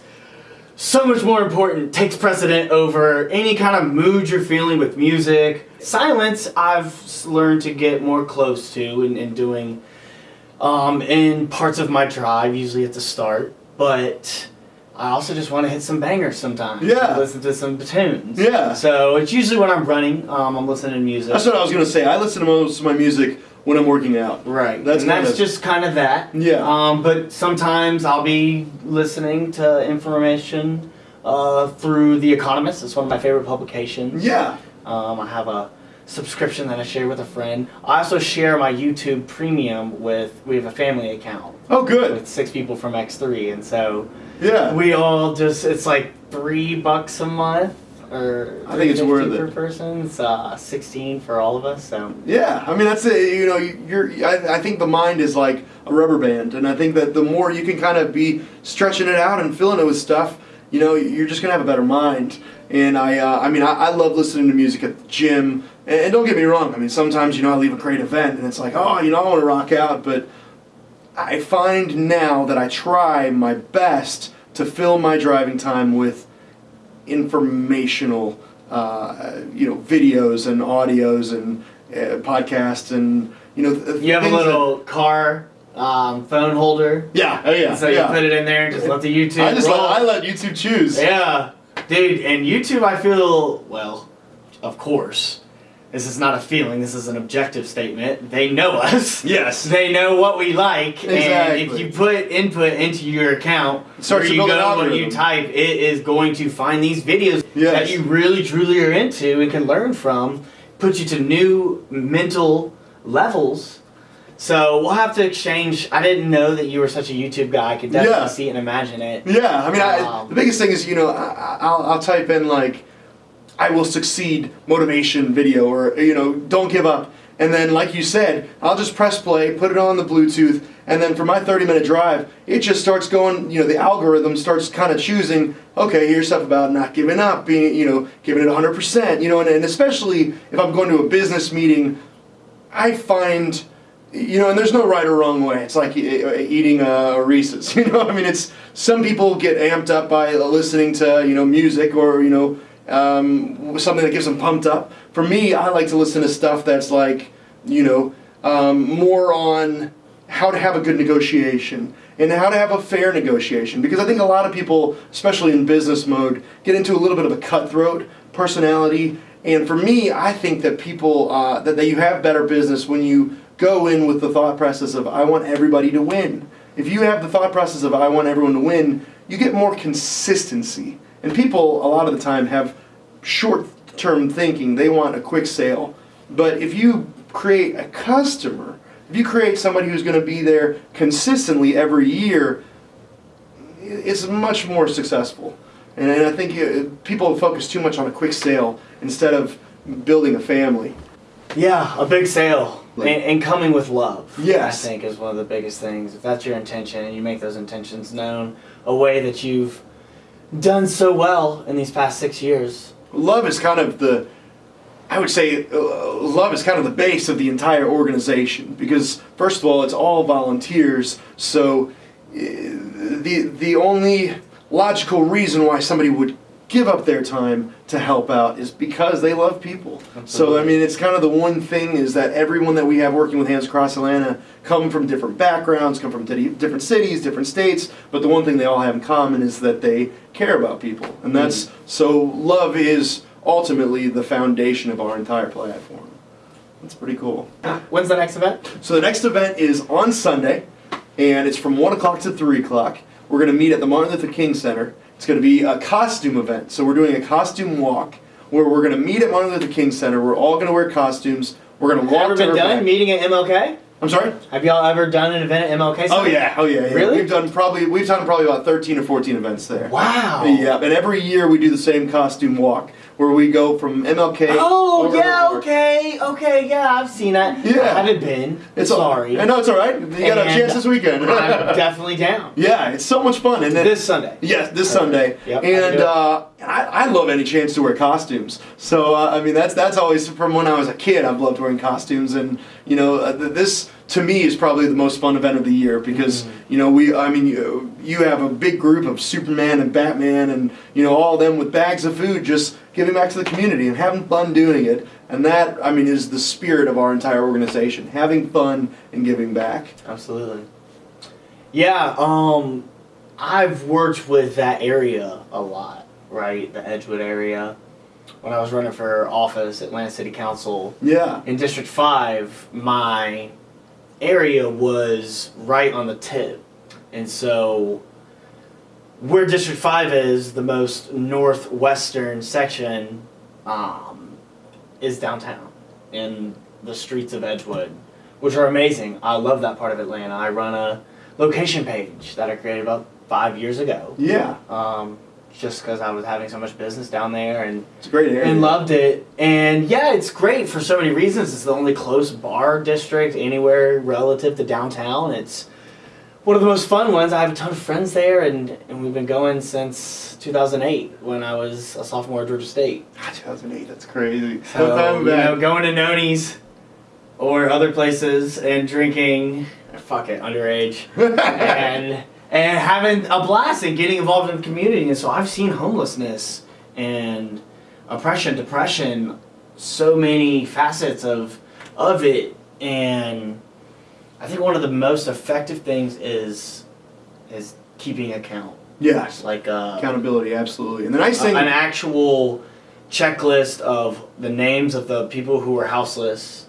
so much more important, takes precedent over any kind of mood you're feeling with music. Silence, I've learned to get more close to in, in doing um, in parts of my drive, usually at the start. But I also just want to hit some bangers sometimes. Yeah. Listen to some tunes. Yeah. So it's usually when I'm running, um, I'm listening to music. That's what I was gonna say. I listen to most of my music when I'm working out. Right. That's and that's of- just kind of that. Yeah. Um, but sometimes I'll be listening to information uh, through The Economist. It's one of my favorite publications. Yeah. Um, I have a subscription that I share with a friend. I also share my YouTube Premium with. We have a family account Oh, good. with six people from X3, and so Yeah. we all just. It's like three bucks a month. Or I think it's $3.50 worth per it. person. It's uh, sixteen for all of us. So Yeah, I mean that's it. You know, you're. I, I think the mind is like a rubber band, and I think that the more you can kind of be stretching it out and filling it with stuff, you know, you're just gonna have a better mind. And I, uh, I mean, I, I love listening to music at the gym. And, and don't get me wrong. I mean, sometimes you know I leave a great event, and it's like, oh, you know, I want to rock out, but I find now that I try my best to fill my driving time with informational, uh, you know, videos and audios and uh, podcasts and you know. th- you have a things that- little car um, phone holder. yeah, oh yeah, And so yeah. you put it in there and just let the YouTube I just roll. let, I let YouTube choose. yeah, dude. And YouTube, I feel well, of course. This is not a feeling. This is an objective statement. They know us. Yes. They know what we like, Exactly. and if you put input into your account, where to you go when you type, it is going to find these videos Yes. that you really truly are into and can learn from, put you to new mental levels. So we'll have to exchange. I didn't know that you were such a YouTube guy. I could definitely Yeah. see and imagine it. Yeah, I mean, I, Um, the biggest thing is, you know, I, I'll, I'll type in like, I will succeed motivation video or, you know, don't give up. And then, like you said, I'll just press play, put it on the Bluetooth, and then for my 30 minute drive, it just starts going, you know, the algorithm starts kind of choosing, okay, here's stuff about not giving up, being, you know, giving it 100%, you know, and, and especially if I'm going to a business meeting, I find, you know, and there's no right or wrong way. It's like eating a Reese's. You know, I mean, it's some people get amped up by listening to you know music or you know um, something that gets them pumped up. For me, I like to listen to stuff that's like you know um, more on how to have a good negotiation and how to have a fair negotiation because I think a lot of people, especially in business mode, get into a little bit of a cutthroat personality. And for me, I think that people uh, that, that you have better business when you go in with the thought process of I want everybody to win. If you have the thought process of I want everyone to win, you get more consistency. And people a lot of the time have short-term thinking. They want a quick sale. But if you create a customer, if you create somebody who's going to be there consistently every year, it's much more successful. And, I think uh, people focus too much on a quick sale instead of building a family. Yeah, a big sale. Like- and, and coming with love. Yes. I think is one of the biggest things. If that's your intention and you make those intentions known, a way that you've done so well in these past six years. Love is kind of the, I would say, uh, love is kind of the base of the entire organization because first of all, it's all volunteers. So, uh, the the only logical reason why somebody would give up their time to help out is because they love people. So I mean, it's kind of the one thing is that everyone that we have working with Hands Across Atlanta come from different backgrounds, come from different cities, different states, but the one thing they all have in common is that they care about people, and mm-hmm. that's so love is ultimately the foundation of our entire platform. That's pretty cool. When's the next event? So the next event is on Sunday, and it's from one o'clock to three o'clock. We're going to meet at the Martin Luther King Center. It's going to be a costume event. So we're doing a costume walk where we're going to meet at Martin Luther King Center. We're all going to wear costumes. We're going to walk Ever to been our done meeting at MLK? I'm sorry. Have y'all ever done an event at MLK? Oh yeah, oh yeah, yeah. Really? We've done probably we've done probably about 13 or 14 events there. Wow. Yeah, and every year we do the same costume walk where we go from MLK. Oh yeah, okay, okay, yeah, I've seen that. Yeah. I haven't been. It's sorry. I know it's all right. You got a chance this weekend. I'm definitely down. yeah, it's so much fun, and then This Sunday. Yes, this Okay. Sunday. Yep, and it. uh, I, I love any chance to wear costumes. So uh, I mean, that's that's always from when I was a kid. I've loved wearing costumes, and you know, uh, this to me is probably the most fun event of the year because Mm-hmm. you know we. I mean, you, you have a big group of Superman and Batman, and you know all of them with bags of food, just giving back to the community and having fun doing it. And that I mean is the spirit of our entire organization: having fun and giving back. Absolutely. Yeah, um I've worked with that area a lot, right? The Edgewood area. When I was running for office, at Atlanta City Council, Yeah. in District 5, my area was right on the tip. And so, where District 5 is, the most northwestern section, um, is downtown in the streets of Edgewood, which are amazing. I love that part of Atlanta. I run a location page that I created about five years ago. Yeah. Um, just because I was having so much business down there and It's a great area. and loved it. And yeah, it's great for so many reasons. It's the only close bar district anywhere relative to downtown. It's one of the most fun ones. I have a ton of friends there, and, and we've been going since 2008 when I was a sophomore at Georgia State. Ah, 2008. That's crazy. So, Sometime you know, going to Noni's or other places and drinking, fuck it, underage, and and having a blast and getting involved in the community. And so I've seen homelessness and oppression, depression, so many facets of of it, and I think one of the most effective things is is keeping account, Yes. like uh, Accountability, absolutely. And the nice thing, an actual checklist of the names of the people who are houseless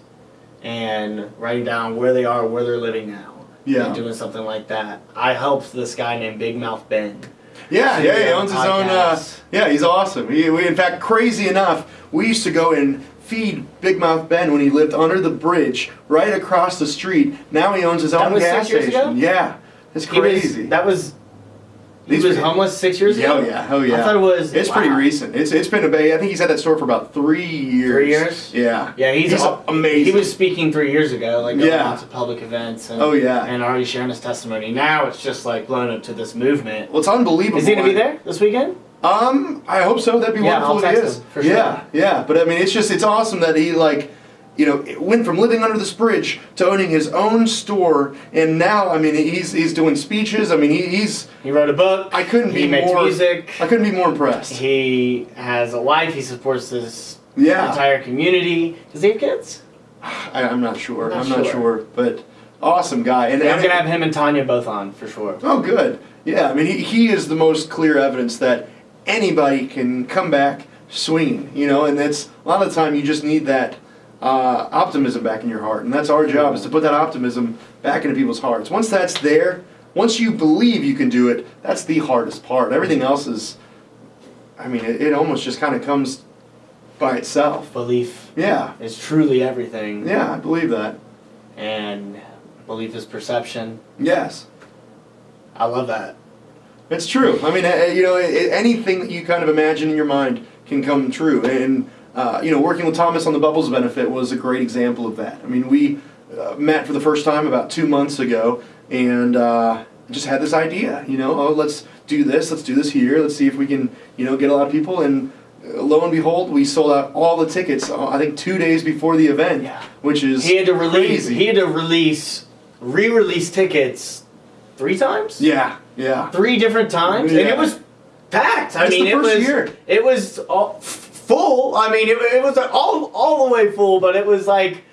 and writing down where they are, where they're living now. Yeah. And doing something like that. I helped this guy named Big Mouth Ben. Yeah, yeah, he owns his own. Uh, yeah, he's awesome. He, we, in fact, crazy enough, we used to go and feed Big Mouth Ben when he lived under the bridge, right across the street. Now he owns his That own gas station. ago? Yeah, it's He was- crazy. that was. He These was were- homeless six years Yeah, ago. oh yeah, oh yeah. I thought it was. It's pretty recent. It's it's been a bay. I think he's had that store for about three years. Three years? Yeah. Yeah, he's, He's al- amazing. He was speaking three years ago, like going Yeah. out to public events and, Oh yeah. and already sharing his testimony. Now it's just like blown up to this movement. well, it's unbelievable. Is he gonna be there this weekend? Um, I hope so. That'd be Yeah, wonderful. I'll if he text is. him, for sure. Yeah, yeah. But I mean, it's just it's awesome that he like, you know, went from living under this bridge to owning his own store, and now I mean, he's he's doing speeches. I mean, he, he's He wrote a book. I couldn't He be makes more. music. I couldn't be more impressed. He has a wife. He supports this Yeah, entire community. Does he have kids? I, I'm not sure. Not I'm not sure. sure, but awesome guy. And, Yeah, I'm gonna have him and Tanya both on for sure. Oh, good. Yeah, I mean, he, he is the most clear evidence that anybody can come back swinging, you know, and that's a lot of the time you just need that uh, optimism back in your heart. And that's our job is to put that optimism back into people's hearts. Once that's there, once you believe you can do it, that's the hardest part. Everything else is, I mean, it, it almost just kind of comes by itself. Belief Yeah, is truly everything. yeah, I believe that. And belief is perception. Yes. I love that. It's true. I mean, uh, you know, a- anything that you kind of imagine in your mind can come true. And, uh, you know, working with Thomas on the Bubbles benefit was a great example of that. I mean, we uh, met for the first time about two months ago and uh, just had this idea, you know, oh, let's do this, let's do this here, let's see if we can, you know, get a lot of people. And uh, lo and behold, we sold out all the tickets, uh, I think, two days before the event, Yeah. which is He had to release. crazy. He had to release, re-release tickets three times. yeah, yeah. Three different times, and it was packed. I That's mean, the it was. year. It was all full. I mean, it, it was all all the way full, but it was like,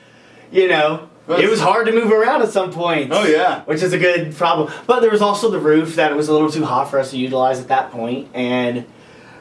you know, it was hard to move around at some point. Oh, yeah. which is a good problem. But there was also the roof that it was a little too hot for us to utilize at that point, and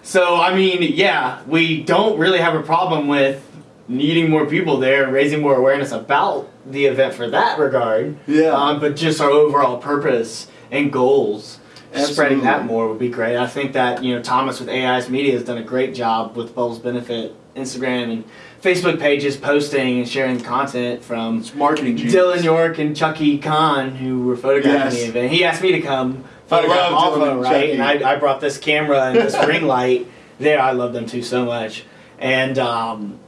so I mean, yeah, we don't really have a problem with needing more people there, raising more awareness about the event for that regard. Yeah. Um, but just our overall purpose and goals. Spreading that more would be great. I think that you know Thomas with AI's Media has done a great job with Bubbles Benefit Instagram and Facebook pages, posting and sharing content from It's marketing genius. Dylan York and Chucky Khan, who were photographing Yes. the event. He asked me to come photograph love also, Dylan and right? Chucky. And I, I brought this camera and this ring light there. I love them too so much. And um,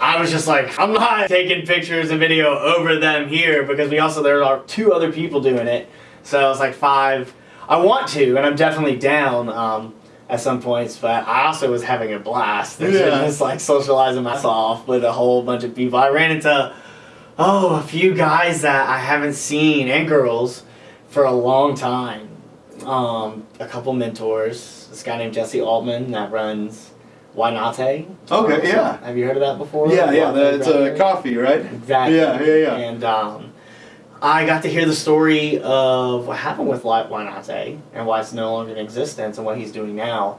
I was just like, I'm not taking pictures and video over them here because we also, there are two other people doing it. So I was like, five. I want to, and I'm definitely down um, at some points, but I also was having a blast. Yeah. Just like socializing myself with a whole bunch of people. I ran into Oh, a few guys that I haven't seen and girls for a long time. Um, a couple mentors. This guy named Jesse Altman that runs Wynate. Okay, yeah. Have you heard of that before? Yeah, yeah, the, it's a coffee, right? Exactly. Yeah, yeah, yeah. And um, I got to hear the story of what happened with Wynate and why it's no longer in existence and what he's doing now.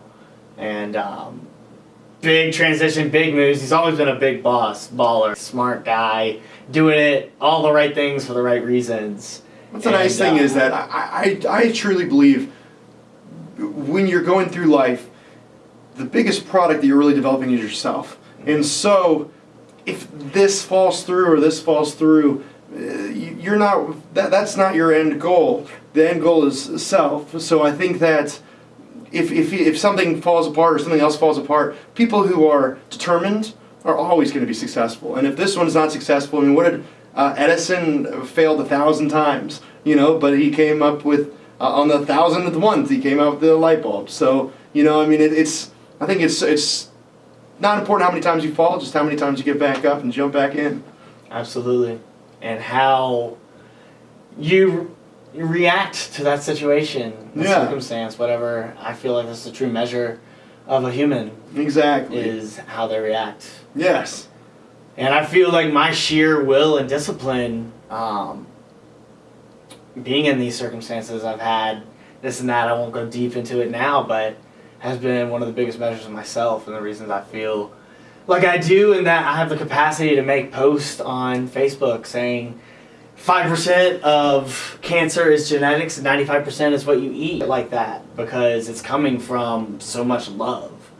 And um, big transition, big moves. He's always been a big boss, baller, smart guy, doing it all the right things for the right reasons. What's the nice thing uh, is that I, I, I truly believe when you're going through life, the biggest product that you're really developing is yourself. And so, if this falls through or this falls through, you're not that, that's not your end goal. The end goal is self. So I think that if, if, if something falls apart or something else falls apart, people who are determined are always going to be successful. And if this one's not successful, I mean, what did uh, Edison failed a thousand times, you know, but he came up with uh, on the thousandth one, he came out with the light bulb. So you know, I mean, it, it's I think it's it's not important how many times you fall, just how many times you get back up and jump back in. Absolutely. And how you, react to that situation, the Yeah. circumstance, whatever. I feel like this is a true measure of a human Exactly. is how they react. Yes. And I feel like my sheer will and discipline, um, being in these circumstances, I've had this and that. I won't go deep into it now, but has been one of the biggest measures of myself and the reasons I feel like I do, in that I have the capacity to make posts on Facebook saying. 5% of cancer is genetics and 95% is what you eat like that because it's coming from so much love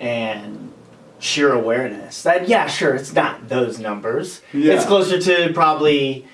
and sheer awareness that yeah sure it's not those numbers Yeah. it's closer to probably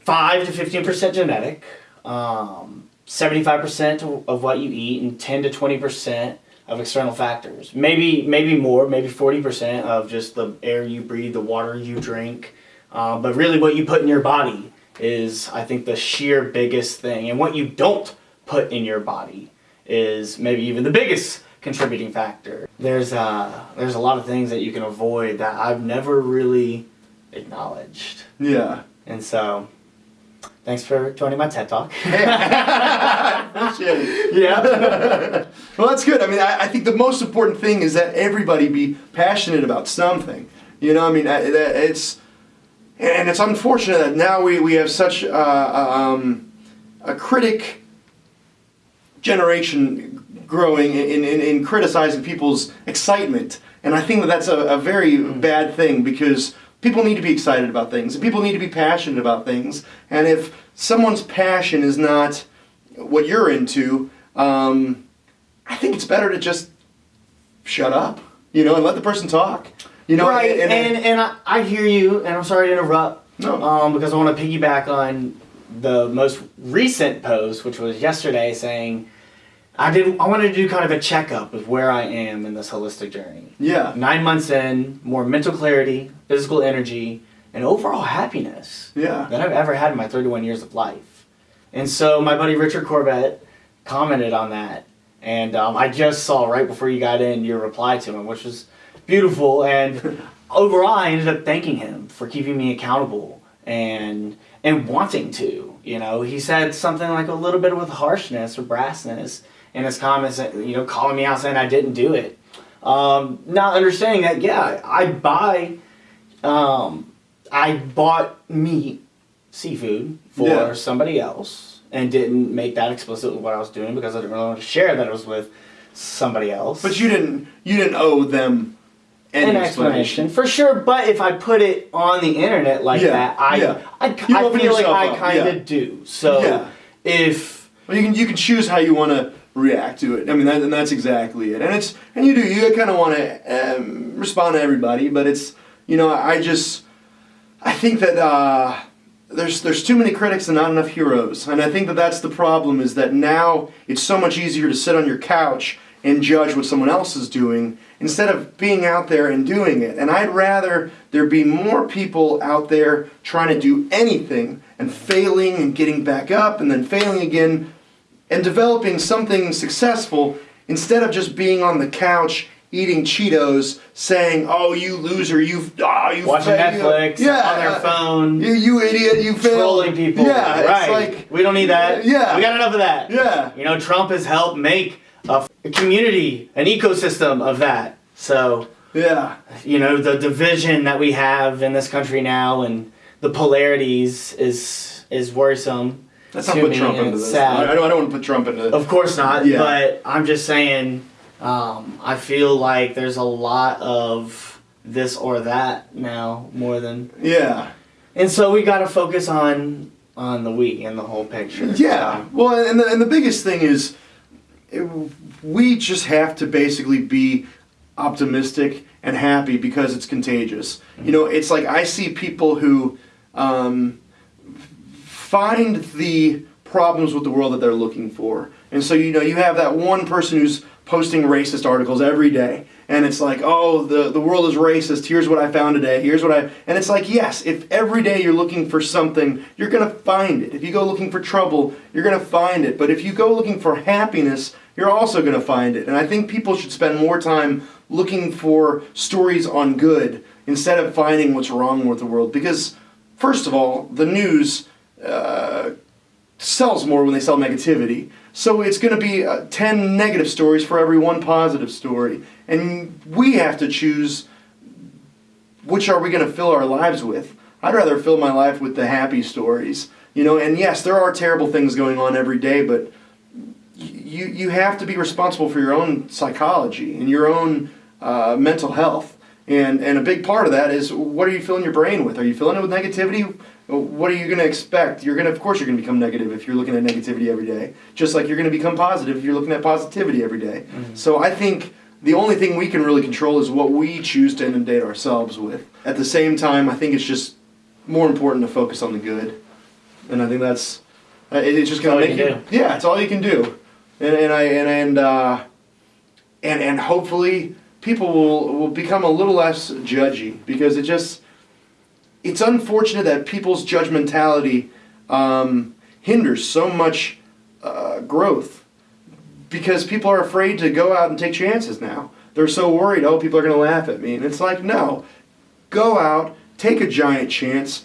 5 to 15% genetic um, 75% of what you eat and 10 to 20% of external factors. Maybe maybe more maybe 40% of just the air you breathe the water you drink. Um, but really what you put in your body is i think the sheer biggest thing. And what you don't put in your body is maybe even the biggest contributing factor. There's uh, there's a lot of things that you can avoid that i've never really acknowledged. Yeah. and so thanks for joining my ted talk Appreciate it. yeah well, that's good. I mean, I, I think the most important thing is that everybody be passionate about something. You know, I mean, I, that it's and it's unfortunate that now we, we have such uh, um, a critic generation growing in, in, in criticizing people's excitement. And I think that that's a, a very bad thing because people need to be excited about things and people need to be passionate about things. And if someone's passion is not what you're into, um, I think it's better to just shut up, you know, and let the person talk. You know, right and and, I, I hear you and i'm sorry to interrupt No. um, because i want to piggyback on the most recent post which was yesterday saying i did i wanted to do kind of a checkup of where i am in this holistic journey. Yeah, nine months in more mental clarity physical energy and overall happiness yeah, than i've ever had in my 31 years of life. And so my buddy richard corbett commented on that and um, i just saw right before you got in your reply to him which was beautiful and overall i ended up thanking him for keeping me accountable and and wanting to you know? He said something like a little bit with harshness or brassness in his comments you know calling me out saying i didn't do it um, not understanding that yeah i buy um, i bought meat seafood for Yeah. somebody else and didn't make that explicit with what i was doing because i didn't really want to share that it was with somebody else But you didn't you didn't owe them any an explanation. explanation for sure. But if I put it on the internet like Yeah, that, I yeah. I, I open feel like I kind of do. So if Well, you can you can choose how you want to react to it. I mean, that, and that's exactly it. And it's and you do you kind of want to um, respond to everybody, but it's you know I just I think that uh, there's there's too many critics and not enough heroes, and I think that that's the problem. Is that now it's so much easier to sit on your couch and judge what someone else is doing instead of being out there and doing it. And I'd rather there be more people out there trying to do anything and failing and getting back up and then failing again and developing something successful instead of just being on the couch eating Cheetos saying, "Oh, you loser, you oh, you watching failed." Netflix yeah, on their phone, You, you idiot, you failed. trolling people, Yeah, right? it's like we don't need that. Yeah. we got enough of that. yeah, You know, Trump has helped make a, a community, an ecosystem of that. So yeah, you know the division that we have in this country now and the polarities is is worrisome. Let's not put Trump into this. sad. I don't, I don't want to put Trump into this. Of course not. Yeah. But I'm just saying, um, I feel like there's a lot of this or that now more than, Yeah, and so we got to focus on on the we and the whole picture. yeah. So, Well, and the, and the biggest thing is, it, we just have to basically be optimistic and happy because it's contagious. You know, it's like I see people who um, find the problems with the world that they're looking for. And so, you know, you have that one person who's posting racist articles every day. And it's like, oh, the, the world is racist. Here's what I found today. Here's what I. And it's like, yes, if every day you're looking for something, you're going to find it. If you go looking for trouble, you're going to find it. But if you go looking for happiness, you're also going to find it. And I think people should spend more time looking for stories on good instead of finding what's wrong with the world. Because, first of all, the news uh, sells more when they sell negativity. So it's going to be uh, 10 negative stories for every one positive story. And we have to choose which are we going to fill our lives with. I'd rather fill my life with the happy stories. You know, and yes, there are terrible things going on every day, but you you have to be responsible for your own psychology and your own uh, mental health. And and a big part of that is what are you filling your brain with? Are you filling it with negativity? What are you going to expect? You're going to, of course, you're going to become negative if you're looking at negativity every day. Just like you're going to become positive if you're looking at positivity every day. Mhm. So I think the only thing we can really control is what we choose to inundate ourselves with. At the same time, I think it's just more important to focus on the good, and I think that's uh, it's just gonna make can you. Yeah, it's all you can do, and and I and and uh, and and hopefully people will will become a little less judgy because it just it's unfortunate that people's judgmentality um, hinders so much uh, growth because people are afraid to go out and take chances now. They're so worried, oh, people are going to laugh at me. And it's like, no, go out, take a giant chance.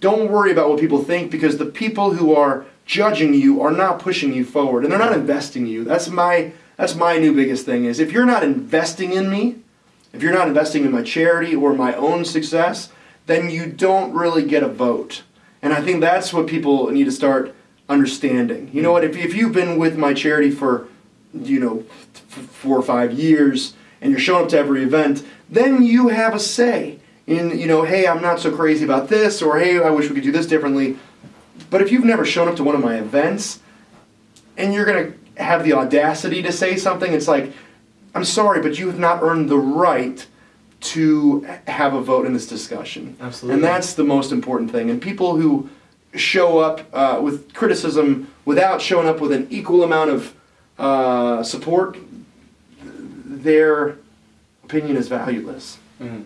Don't worry about what people think because the people who are judging you are not pushing you forward and they're not investing in you. That's my that's my new biggest thing is if you're not investing in me, if you're not investing in my charity or my own success, then you don't really get a vote. And I think that's what people need to start understanding. You know what? If, if you've been with my charity for, you know, four or five years and you're showing up to every event, then you have a say in, you know, hey, I'm not so crazy about this, or hey, I wish we could do this differently. But if you've never shown up to one of my events and you're going to have the audacity to say something, it's like, I'm sorry, but you have not earned the right to have a vote in this discussion. Absolutely. And that's the most important thing. And people who show up uh, with criticism without showing up with an equal amount of uh, support, their opinion is valueless. Mhm.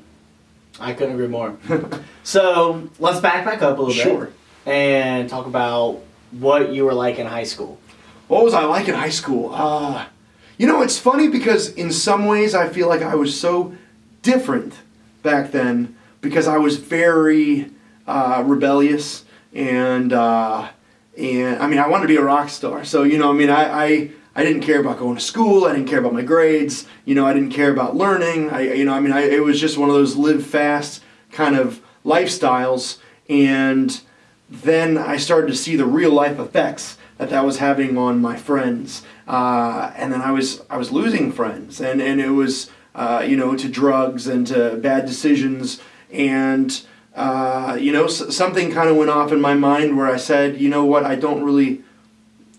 I couldn't agree more. so let's back back up a little Sure. bit and talk about what you were like in high school. What was I like in high school? Uh, you know, it's funny because in some ways I feel like I was so different back then because I was very uh, rebellious and uh, and I mean I wanted to be a rock star. So you know, I mean I, I I didn't care about going to school. I didn't care about my grades. You know, I didn't care about learning. I you know, I mean I, it was just one of those live fast kind of lifestyles and then I started to see the real life effects that that was having on my friends, uh, and then I was I was losing friends, and and it was uh, you know to drugs and to bad decisions, and uh, you know something kind of went off in my mind where I said, you know what, I don't really,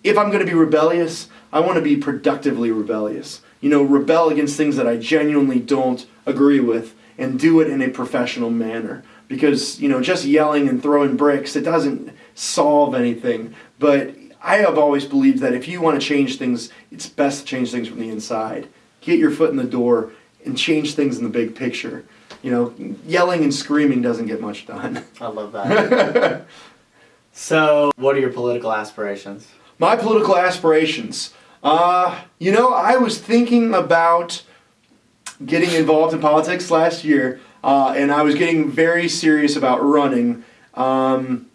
if I'm going to be rebellious, I want to be productively rebellious. You know, rebel against things that I genuinely don't agree with, and do it in a professional manner. Because you know just yelling and throwing bricks it doesn't solve anything. But i have always believed that if you want to change things it's best to change things from the inside. Get your foot in the door and change things in the big picture you know yelling and screaming doesn't get much done I love that. so, what are your political aspirations? My political aspirations. Uh, you know, I was thinking about getting involved in politics last year, uh, and I was getting very serious about running. Um,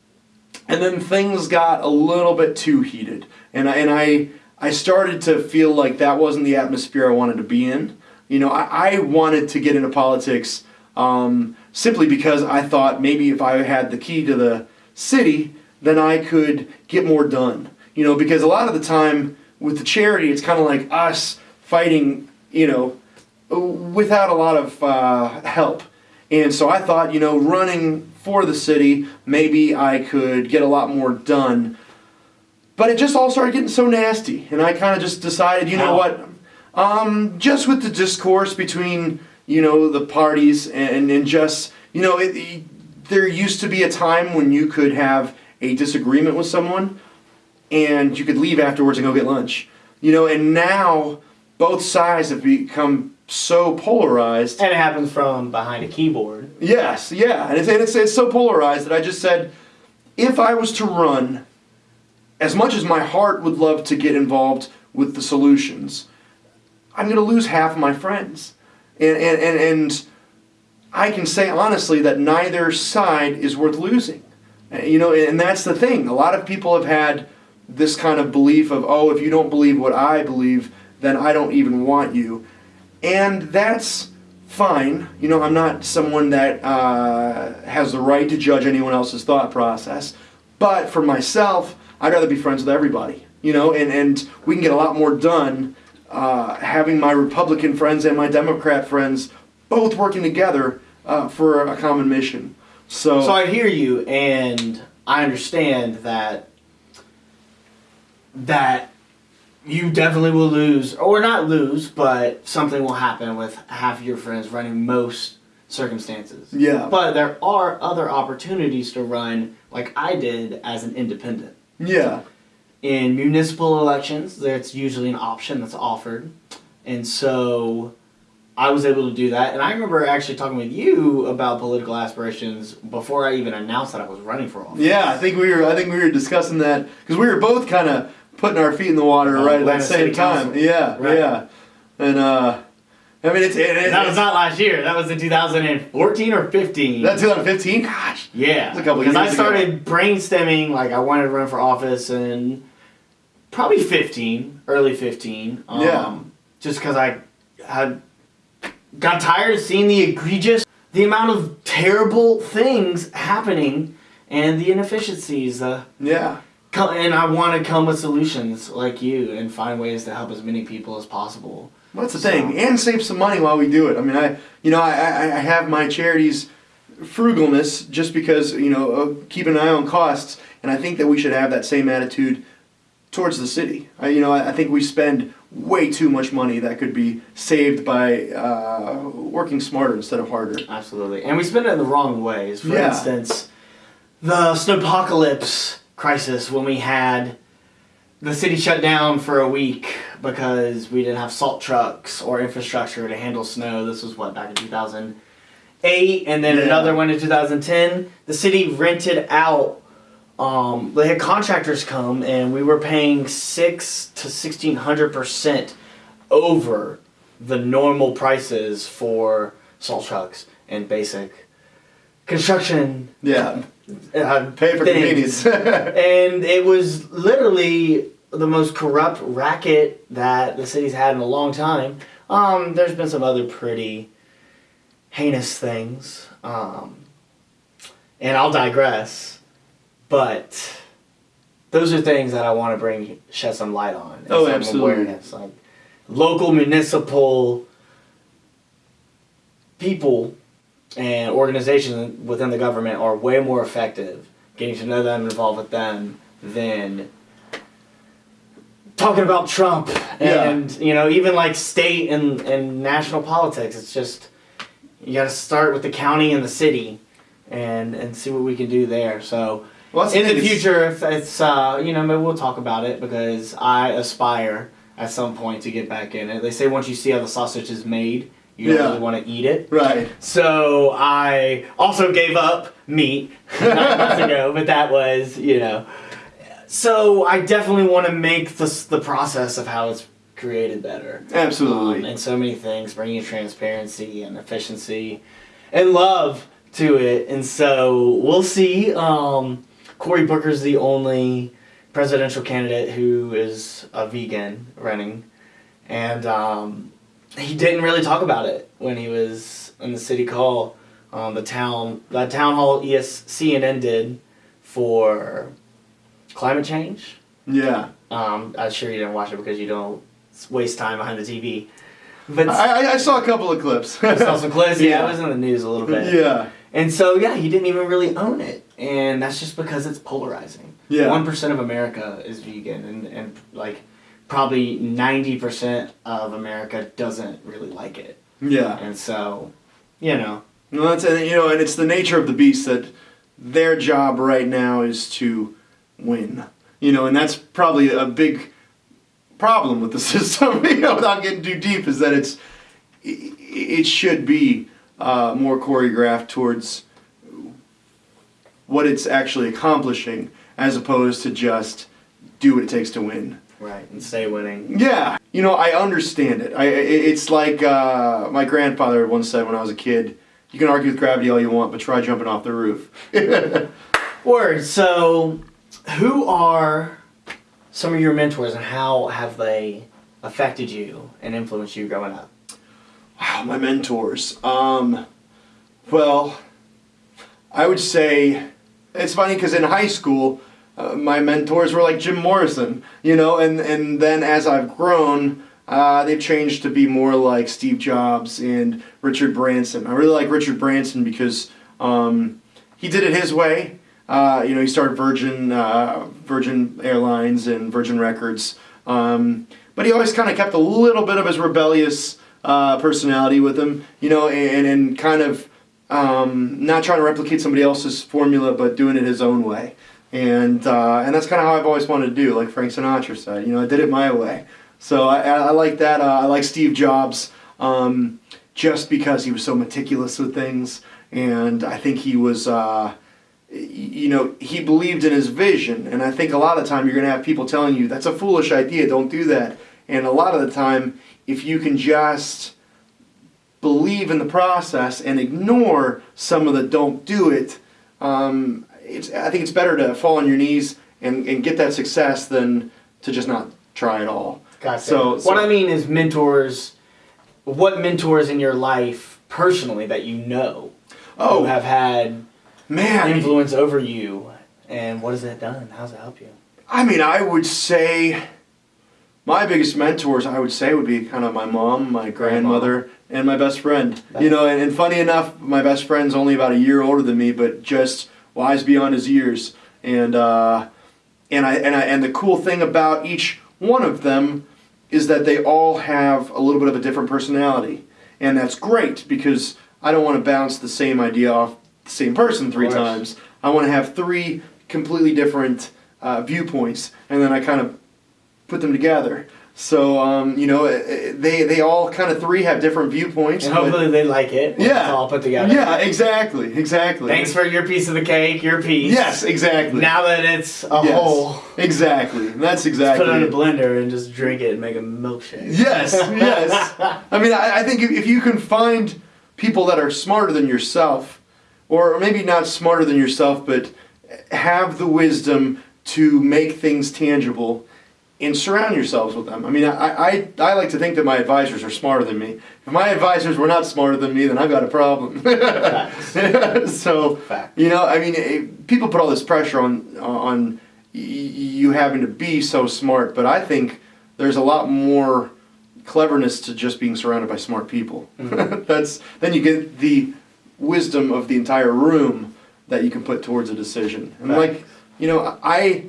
and then things got a little bit too heated, and I, and I I started to feel like that wasn't the atmosphere I wanted to be in. You know, I, I wanted to get into politics um, simply because I thought maybe if I had the key to the city, then I could get more done. You know, because a lot of the time with the charity, it's kind of like us fighting, you know, without a lot of uh, help. And so I thought, you know, running for the city, maybe I could get a lot more done. But it just all started getting so nasty, and I kind of just decided, you know what? Um, just with the discourse between you know the parties and and just you know it, it- there used to be a time when you could have a disagreement with someone, and you could leave afterwards and go get lunch. You know, and now both sides have become so polarized. And it happens from behind a keyboard. Yes, yeah, and it's, and it's, it's so polarized that I just said, if I was to run, as much as my heart would love to get involved with the solutions, I'm going to lose half of my friends, and and and, and I can say honestly that neither side is worth losing. Uh, You know, and that's the thing. A lot of people have had this kind of belief of, oh, if you don't believe what I believe, then I don't even want you. And that's fine. You know, I'm not someone that uh, has the right to judge anyone else's thought process. But for myself, I'd rather be friends with everybody. you know, and, and we can get a lot more done uh, having my Republican friends and my Democrat friends both working together uh, for a common mission. So, So I hear you, and I understand that that you definitely will lose, or not lose, but something will happen with half your friends running most circumstances. yeah, But there are other opportunities to run, like I did as an independent. yeah, In municipal elections, that's usually an option that's offered, and so I was able to do that. And I remember actually talking with you about political aspirations before I even announced that I was running for office. yeah. I think we were I think we were discussing that because we were both kind of putting our feet in the water Uh, right at the same City time. Council. Yeah, Right. yeah, and uh, I mean it's, it, it, That was not last year. That was in 2014 or 15. that 2015. Gosh, yeah, That's a couple because I years ago. started brainstorming like I wanted to run for office in probably 15, early 15. Um, Yeah. Just because I had got tired of seeing the egregious, the amount of terrible things happening, and the inefficiencies. Uh, yeah. and I want to come with solutions like you and find ways to help as many people as possible. Well, that's the thing, and save some money while we do it. I mean, I you know I, I, I have my charities frugalness just because you know uh, keep an eye on costs, and I think that we should have that same attitude towards the city. I, you know, I, I think we spend way too much money that could be saved by uh, working smarter instead of harder. Absolutely. And we spend it in the wrong ways. For Yeah. instance, the snowpocalypse crisis when we had the city shut down for a week because we didn't have salt trucks or infrastructure to handle snow. This was what back in 2008 and then Yeah. another one in 2010. The city rented out um, they had contractors come and we were paying 6 to 1600% over the normal prices for salt trucks and basic construction Yeah, uh, pay for things. convenience. and it was literally the most corrupt racket that the city's had in a long time. Um, there's been some other pretty heinous things, um, and I'll digress. But those are things that I want to bring shed some light on. Oh, some absolutely. Awareness, like local municipal people and organizations within the government are way more effective getting to know them and involved with them than talking about Trump Yeah. and you know even like state and, and national politics it's just you got to start with the county and the city and and see what we can do there so Well, in the future if it's uh, you know maybe we'll talk about it because I aspire at some point to get back in it they say once you see how the sausage is made you don't really want to eat it right. so I also gave up meat nine months ago, but that was, you know. So I definitely want to make this, the process of how it's created better. Absolutely. Um, and so many things, bringing transparency and efficiency and love to it. And so we'll see. Um, Cory Booker's the only presidential candidate who is a vegan running. And um, he didn't really talk about it when he was in the city hall. Um, the town, the town hall ES CNN did for climate change. yeah. Um, I'm sure you didn't watch it because you don't waste time behind the TV. But I, I- saw a couple of clips. I saw some clips. Yeah, Yeah. it was in the news a little bit. yeah. And so yeah, he didn't even really own it, and that's just because it's polarizing. Yeah. One percent of America is vegan, and and like probably ninety percent of America doesn't really like it, Yeah. and so you know. No, that's and you know, and it's the nature of the beast that their job right now is to win. You know, and that's probably a big problem with the system. You know, without getting too deep, is that it's it it should be uh, more choreographed towards what it's actually accomplishing, as opposed to just do what it takes to win. Right, and stay winning. Yeah, you know, I understand it. I, it's like uh, my grandfather once said when I was a kid. You can argue with gravity all you want, but try jumping off the roof. Word. So, who are some of your mentors, and how have they affected you and influenced you growing up? Wow, my mentors. Um, well, I would say it's funny because in high school, uh, my mentors were like Jim Morrison, you know, and and then as I've grown, uh, they've changed to be more like Steve Jobs and Richard Branson. I really like Richard Branson because um, he did it his way. Uh, you know, he started Virgin uh, Virgin Airlines and Virgin Records, um, but he always kind of kept a little bit of his rebellious uh, personality with him. You know, and and kind of um, not trying to replicate somebody else's formula, but doing it his own way. And uh, and that's kind of how I've always wanted to do, like Frank Sinatra said. You know, I did it my way. So I, I like that. Uh, I like Steve Jobs um, just because he was so meticulous with things, and I think he was. Uh, you know, he believed in his vision, and I think a lot of time you're going to have people telling you that's a foolish idea, don't do that. And a lot of the time, if you can just believe in the process and ignore some of the don't do it, um, it's, I think it's better to fall on your knees and, and get that success than to just not try at all. Gotcha. So- so- what I mean is mentors. What mentors in your life personally that you know Oh, who have had man. influence over you, and what has that done? How's it help you? I mean, I would say my biggest mentors, I would say, would be kind of my mom, my grandmother, and my best friend. You know, and, and funny enough, my best friend's only about a year older than me, but just wise beyond his years. And uh, and I and I and the cool thing about each one of them is that they all have a little bit of a different personality, and that's great because I don't want to bounce the same idea off the same person three times. I want to have three completely different uh, viewpoints, and then I kind of put them together. So um, you know, they they all kind of three have different viewpoints. And hopefully they like it. yeah, It's all put together. Yeah, exactly, exactly. Thanks for your piece of the cake, your piece. Yes, exactly. Now that it's a Yes, whole, Exactly. That's exactly. put it in a blender and just drink it and make a milkshake. Yes, yes. I mean, I, I think if, if you can find people that are smarter than yourself, or maybe not smarter than yourself, but have the wisdom to make things tangible and surround yourselves with them. I mean, I, I, I like to think that my advisors are smarter than me. If my advisors were not smarter than me, then I've got a problem. So, Fact. you know, I mean, eh, people put all this pressure on on y- you having to be so smart, but I think there's a lot more cleverness to just being surrounded by smart people. That's then you get the wisdom of the entire room that you can put towards a decision. And Right. like, you know, I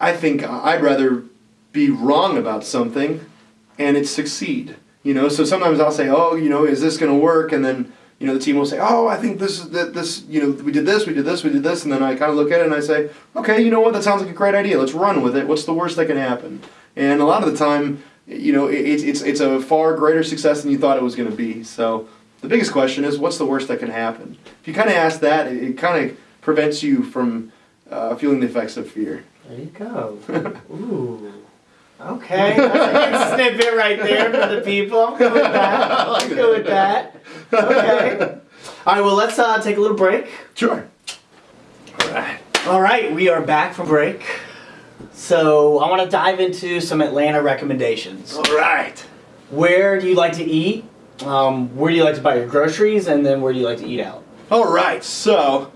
I think I'd rather be wrong about something and it succeed. You know, so sometimes I'll say, "Oh, you know, is this going to work?" And then you know the team will say, "Oh, I think this is that this. You know, we did this, we did this, we did this," and then I kind of look at it and I say, "Okay, you know what? That sounds like a great idea. Let's run with it. What's the worst that can happen?" And a lot of the time, you know, it, it's it's a far greater success than you thought it was going to be. So the biggest question is, what's the worst that can happen? If you kind of ask that, it, it kind of prevents you from uh, feeling the effects of fear. There you go. Ooh. Okay. That's a good snippet right there for the people. I'm good with that. I'm good with that. Okay. All right. Well, let's uh, take a little break. Sure. All right. All right, we are back from break. So I want to dive into some Atlanta recommendations. All right. Where do you like to eat? Um, where do you like to buy your groceries? And then where do you like to eat out? All right, so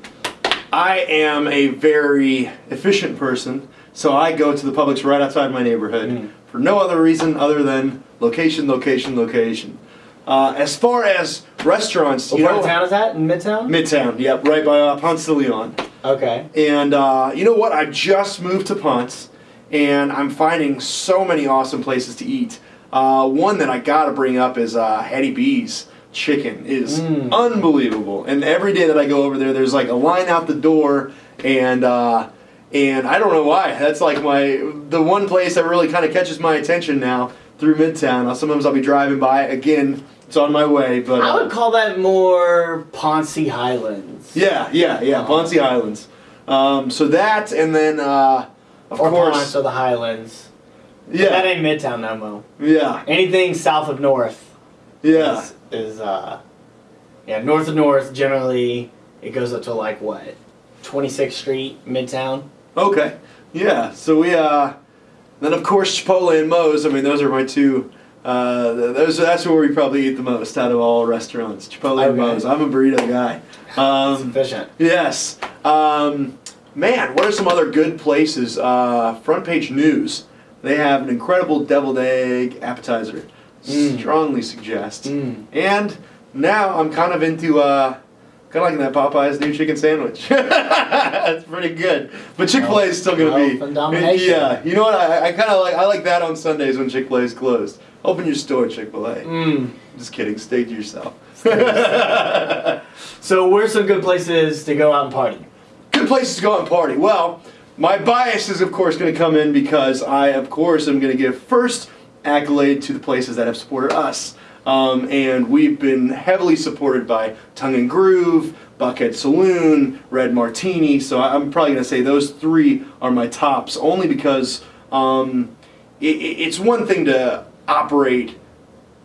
I am a very efficient person, so I go to the Publix right outside my neighborhood Mm. for no other reason other than location, location, location. Uh, as far as restaurants, What you part know, of town is that? In Midtown? Midtown, yep, right by uh, Ponce de Leon. Okay. And uh, you know what? I just moved to Ponce, and I'm finding so many awesome places to eat. Uh, one that I gotta bring up is uh, Hattie B's chicken is Mm. unbelievable. And every day that I go over there, there's like a line out the door, and uh, and I don't know why. That's like my the one place that really kind of catches my attention now through Midtown. Uh, Sometimes I'll be driving by. Again, it's on my way, but I uh, would call that more Ponce Highlands. yeah, yeah, yeah, Oh. Ponce Islands. Um, so that, and then uh, of or course, Ponce or the Highlands. Yeah. That ain't Midtown no more. yeah, Anything south of North yeah. is, is uh, yeah, north of North generally it goes up to like what, 26th Street, Midtown. Okay, yeah. So we, uh, then of course Chipotle and Moe's. I mean, those are my two. Uh, those that's where we probably eat the most out of all restaurants. Chipotle and Okay. Moe's. I'm a burrito guy. Um, Sufficient. Yes. Um, man, what are some other good places? Uh, front page news. They have an incredible deviled egg appetizer. Mm. Strongly suggest. Mm. And now I'm kind of into uh, kind of liking that Popeye's new chicken sandwich. That's pretty good. But Chick Fil A is still gonna be. domination. Yeah, you know what? I, I kind of like I like that on Sundays when Chick Fil A is closed. Open your store, Chick Fil A. Mm. Just kidding. Stay to yourself. So, where's some good places to go out and party? good places to go out and party. Well, my bias is of course going to come in because I, of course, am going to give first accolade to the places that have supported us. Um, and we've been heavily supported by Tongue and Groove, Buckhead Saloon, Red Martini. So I'm probably going to say those three are my tops, only because um, it, it- it's one thing to operate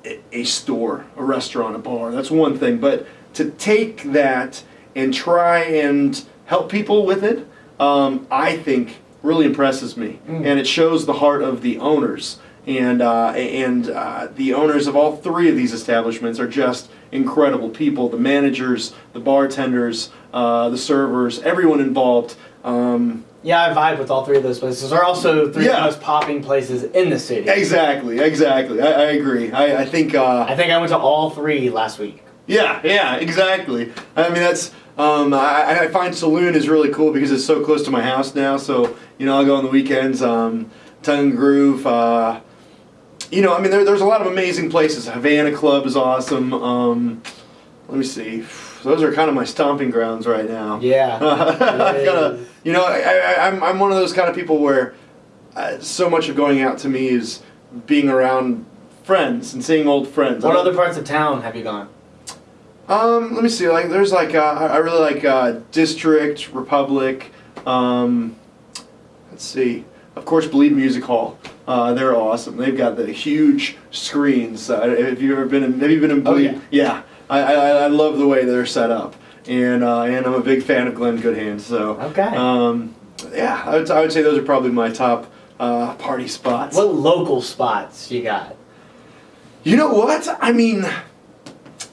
a- a store, a restaurant, a bar. That's one thing. But to take that and try and help people with it, um, I think really impresses me, Mm. and it shows the heart of the owners. And uh, and uh, the owners of all three of these establishments are just incredible people. The managers, the bartenders, uh, the servers, everyone involved. Um, Yeah, I vibe with all three of those places. They're also three Yeah. of the most popping places in the city. exactly, exactly. I, I agree. I, I think. Uh, I think I went to all three last week. Yeah, yeah, exactly. I mean, that's. Um, I, I find Saloon is really cool because it's so close to my house now. So you know, I'll go on the weekends. Um, Tongue Groove. Uh, you know, I mean, there, there's a lot of amazing places. Havana Club is awesome. Um, let me see. Those are kind of my stomping grounds right now. Yeah. I've gotta- you know, I, I, I'm, I'm one of those kind of people where uh, so much of going out to me is being around friends and seeing old friends. What other parts of town have you gone? um, let me see. Like, there's like uh, I I really like uh, District Republic. Um, let's see. Of course, Believe Music Hall. Uh, they're awesome. They've got the huge screens. Uh, have you ever been in? Have you been in Oh, Believe? yeah. I, I, I love the way they're set up, and uh, and I'm a big fan of Glenn Goodhand. So Okay. um, yeah, I would, I would say those are probably my top uh, party spots. What local spots you got? You know what? I mean,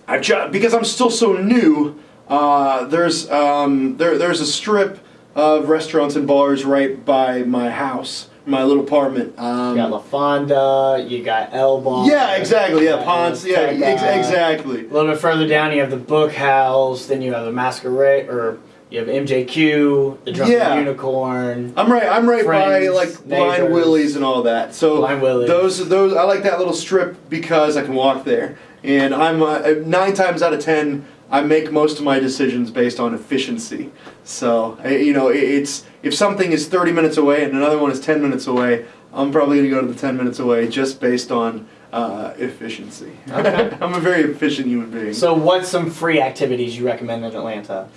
I've ju- because I'm still so new. Uh, there's um, there there's a strip of restaurants and bars right by my house, my little apartment. Um, You got La Fonda, you got El Bar. yeah, exactly. Yeah, Ponce. Yeah, ex- exactly. A little bit further down, you have the Book House. Then you have the Masquerade, or you have MJQ, the Drunken Yeah. Unicorn. I'm right. I'm right by Friends, like Blind. Willie's and all that. So Blind Willie's. those those I like that little strip because I can walk there, and I'm uh, nine times out of ten I make most of my decisions based on efficiency. So you know, it's if something is 30 minutes away and another one is 10 minutes away, I'm probably gonna go to the 10 minutes away just based on uh, efficiency. Okay. I'm a very efficient human being. So, what's some free activities you recommend in Atlanta?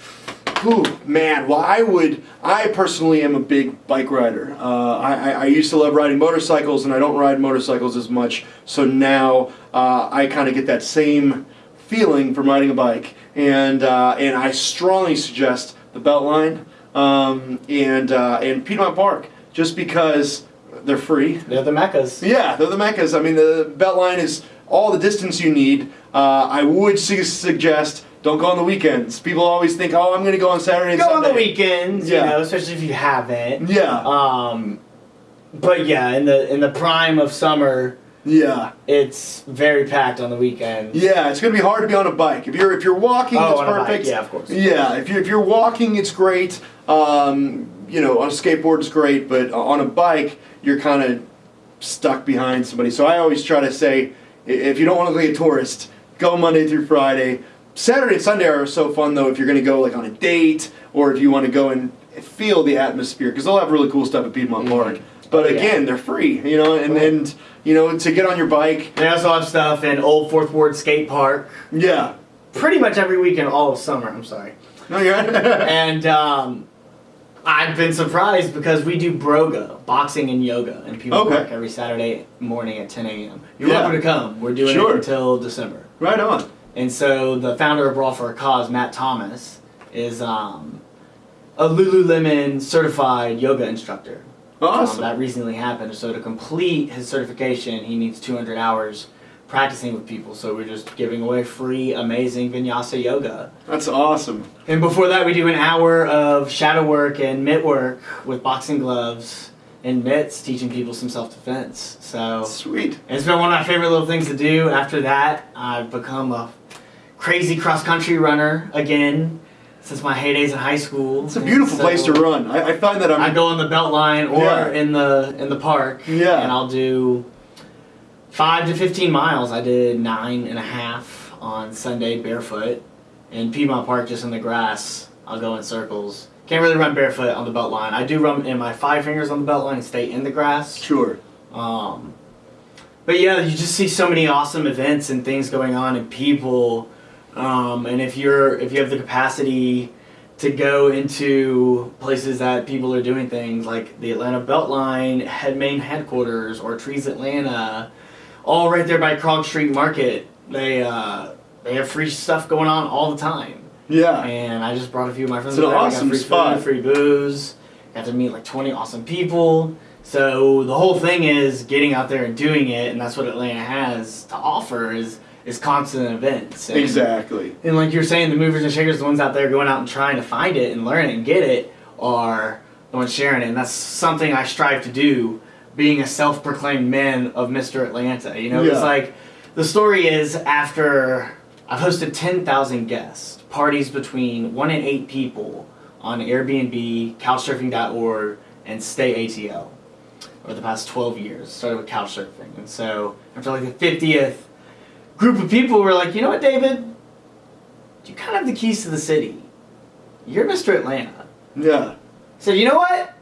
Ooh, man, well, I would. I personally am a big bike rider. Uh, I, I, I used to love riding motorcycles, and I don't ride motorcycles as much. So now uh, I kind of get that same feeling from riding a bike, and uh, and I strongly suggest the Beltline um, and uh, and Piedmont Park, just because they're free. They're the meccas. Yeah, they're the meccas. I mean, the Beltline is all the distance you need. Uh, I would su- suggest don't go on the weekends. People always think, oh, I'm going to go on Saturday and Go on the weekends, Yeah. you know, especially if you haven't. Yeah, Um, but yeah, in the in the prime of summer, yeah, it's very packed on the weekends. yeah. It's going to be hard to be on a bike. If you're if you're walking, Oh, it's on a bike, perfect. yeah, of course. Yeah, if you're if you're walking, it's great. Um, you know, on a skateboard, it's great, but on a bike, you're kind of stuck behind somebody. So I always try to say, if you don't want to be a tourist, go Monday through Friday. Saturday and Sunday are so fun though if you're going to go like on a date or if you want to go and feel the atmosphere because they'll have really cool stuff at Piedmont Mhm. Park. But Oh, yeah. again, they're free, you know, and, and you know to get on your bike, They also have stuff in Old Fourth Ward Skate Park. yeah. Pretty much every weekend, all of summer. I'm sorry. No, you're right. and um, I've been surprised because we do broga, boxing and yoga, and people Okay. work every Saturday morning at 10 a.m. You're Yeah. welcome to come. We're doing Sure. it until December. right on. And so the founder of Brawl for a Cause, Matt Thomas, is um, a Lululemon certified yoga instructor. Um, that recently happened. So to complete his certification, he needs 200 hours practicing with people. So we're just giving away free, amazing vinyasa yoga. That's awesome. And before that, we do an hour of shadow work and mitt work with boxing gloves and mitts, teaching people some self defense. So Sweet. it's been one of my favorite little things to do. After that, I've become a crazy cross country runner again since my heydays in high school. It's a beautiful And place to run. I, I find that I'm. I go on the belt line or Yeah. in the in the park. Yeah. And I'll do five to fifteen miles. I did nine and a half on Sunday barefoot in Piedmont Park, just in the grass. I'll go in circles. Can't really run barefoot on the belt line. I do run in my five fingers on the belt line and stay in the grass. Sure. Um, but yeah, you just see so many awesome events and things going on and people. Um, and if you're if you have the capacity to go into places that people are doing things like the Atlanta Beltline head main headquarters or Trees Atlanta, all right there by Krog Street Market, they uh, they have free stuff going on all the time. Yeah. And I just brought a few of my friends. It's an there. Awesome free spot. Food, free booze. Got to meet like twenty awesome people. So the whole thing is getting out there and doing it, and that's what Atlanta has to offer is is constant events. And, Exactly. And like you're saying, the movers and shakers, the ones out there going out and trying to find it and learn it and get it, are the ones sharing it. And that's something I strive to do, being a self-proclaimed man of Mr. Atlanta. You know, it's like the story is after I've hosted 10,000 guests, parties between one and eight people on Airbnb, Couchsurfing.org, and Stay ATL over the past 12 years. Started with Couchsurfing, and so after like the 50th group of people, we're like, you know what, David? You kind of have the keys to the city. You're Mr. Atlanta. Yeah. So you know what?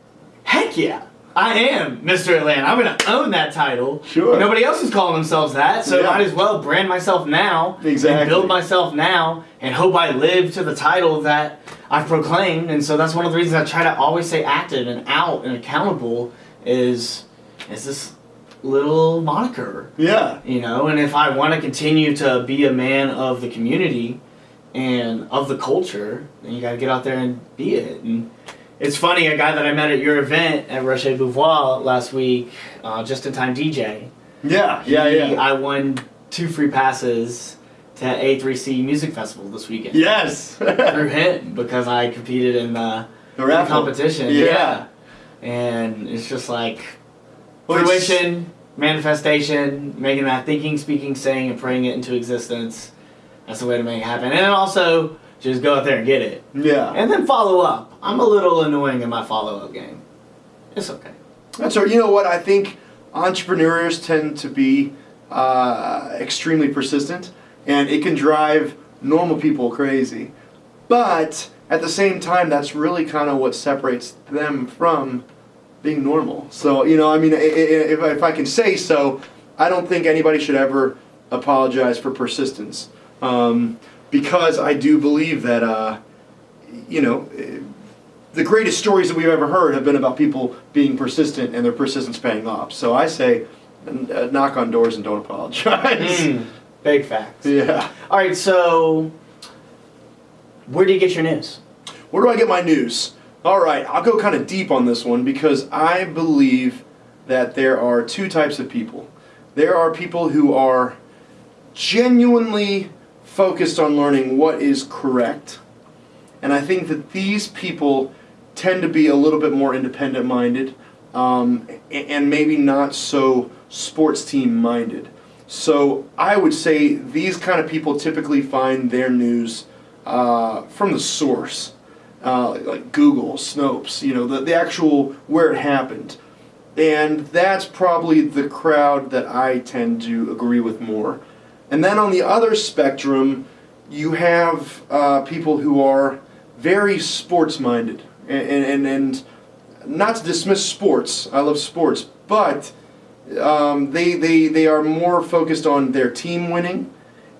Heck yeah. I am Mr. Atlanta. I'm gonna own that title. Sure. Nobody else is calling themselves that, so Yeah. might as well brand myself now Exactly. and build myself now and hope I live to the title that I've proclaimed. And so that's one of the reasons I try to always say active and out and accountable is is this little moniker. Yeah. You know, and if I want to continue to be a man of the community and of the culture, then you got to get out there and be it. And it's funny, a guy that I met at your event at Rocher Beauvoir last week, uh, just in time DJ. Yeah. Yeah. he- Yeah. I won two free passes to A3C Music Festival this weekend. yes. Through him because I competed in the, The the competition. Yeah. And it's just like fruition, manifestation, making that thinking, speaking, saying, and praying it into existence. That's the way to make it happen. And also just go out there and get it. Yeah. And then follow up. I'm a little annoying in my follow up game. It's okay. That's right. You know what? I think entrepreneurs tend to be uh, extremely persistent, and it can drive normal people crazy. But at the same time, that's really kind of what separates them from being normal. So you know, I mean, if I- if I can say so, I don't think anybody should ever apologize for persistence, um, because I do believe that uh, you know the greatest stories that we've ever heard have been about people being persistent and their persistence paying off. So I say, uh, knock on doors and don't apologize. Mm, big facts. Yeah. All right, so where do you get your news? Where do I get my news? All right, I'll go kind of deep on this one because I believe that there are two types of people. There are people who are genuinely focused on learning what is correct. And I think that these people tend to be a little bit more independent minded um, and maybe not so sports team minded. So I would say these kind of people typically find their news uh, from the source, uh, like Google, Snopes, you know, the, the actual where it happened. And that's probably the crowd that I tend to agree with more. And then on the other spectrum, you have uh, people who are very sports minded. And, and, and not to dismiss sports, I love sports, but um, they, they, they are more focused on their team winning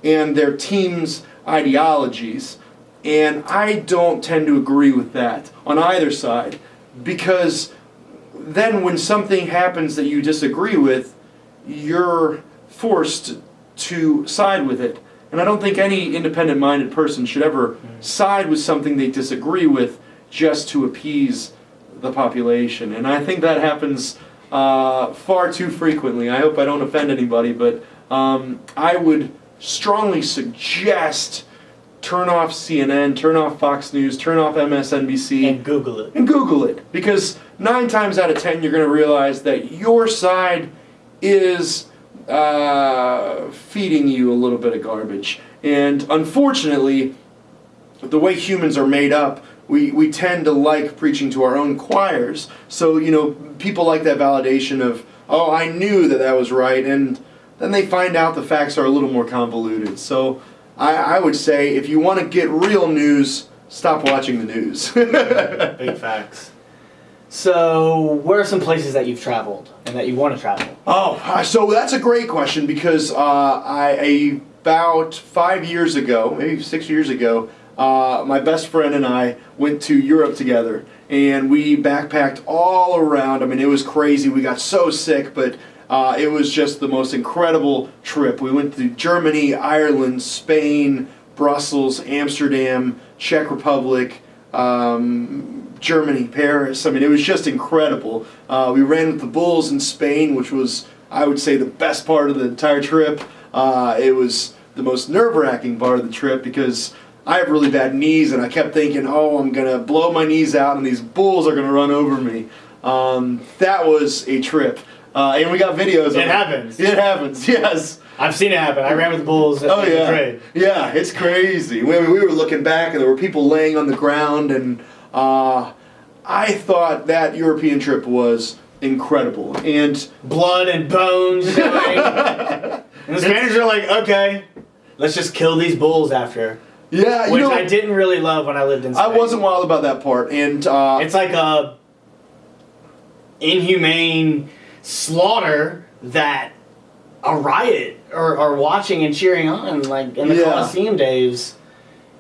and their team's ideologies. And I don't tend to agree with that on either side because then when something happens that you disagree with, you're forced to side with it. And I don't think any independent minded person should ever side with something they disagree with just to appease the population. And I think that happens uh, far too frequently. I hope I don't offend anybody, but um, I would strongly suggest turn off CNN, turn off Fox News, turn off MSNBC, And Google it. and Google it because nine times out of ten you're going to realize that your side is uh, feeding you a little bit of garbage. And unfortunately, the way humans are made up, we, we tend to like preaching to our own choirs. So, you know, people like that validation of, oh, I knew that that was right. And then they find out the facts are a little more convoluted. So, I, I would say if you want to get real news, stop watching the news. Big facts. So, where are some places that you've traveled and that you want to travel? Oh, so that's a great question because uh, I about five years ago, maybe six years ago, uh, my best friend and I went to Europe together, and we backpacked all around. I mean, it was crazy. We got so sick, but uh, it was just the most incredible trip. We went to Germany, Ireland, Spain, Brussels, Amsterdam, Czech Republic. Um, Germany, Paris. I mean, it was just incredible. Uh, we ran with the Bulls in Spain, which was, I would say, the best part of the entire trip. Uh, it was the most nerve wracking part of the trip because I have really bad knees, and I kept thinking, oh, I'm going to blow my knees out, and these Bulls are going to run over me. Um, that was a trip. Uh, and we got videos of It happens. It happens, yes. I've seen it happen. I ran with the Bulls at Oh yeah, Madrid. yeah, it's crazy. We, we were looking back, and there were people laying on the ground, and uh, I thought that European trip was incredible. And Blood and bones and the Spaniards are like, okay, let's just kill these bulls after. yeah, you Which know, I didn't really love when I lived in Spain. I wasn't wild about that part. And uh, It's like a inhumane slaughter that a riot are, are watching and cheering on. Like in the Yeah. Colosseum days,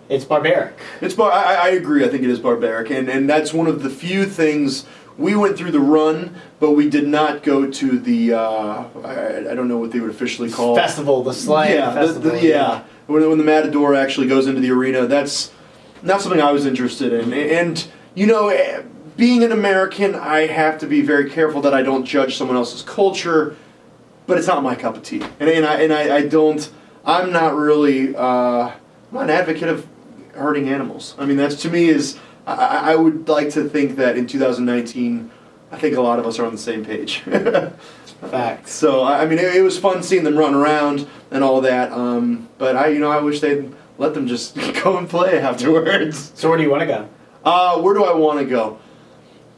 it's barbaric. It's bar- I, I agree. I think it is barbaric, and and that's one of the few things we went through the run, but we did not go to the. Uh, I, I don't know what they would officially call Festival, the slang yeah, festival. the- yeah. When, when the Matador actually goes into the arena, that's not something I was interested in. And you know, eh, being an American, I have to be very careful that I don't judge someone else's culture. But it's not my cup of tea, and, and I and I, I don't. I'm not really. Uh, I'm not an advocate of hurting animals. I mean, that's to me is. I, I would like to think that in 2019, I think a lot of us are on the same page. Facts. So I I mean, it, it was fun seeing them run around and all that. Um, but I, you know, I wish they'd let them just go and play afterwards. So where do you want to go? Uh, where do I want to go?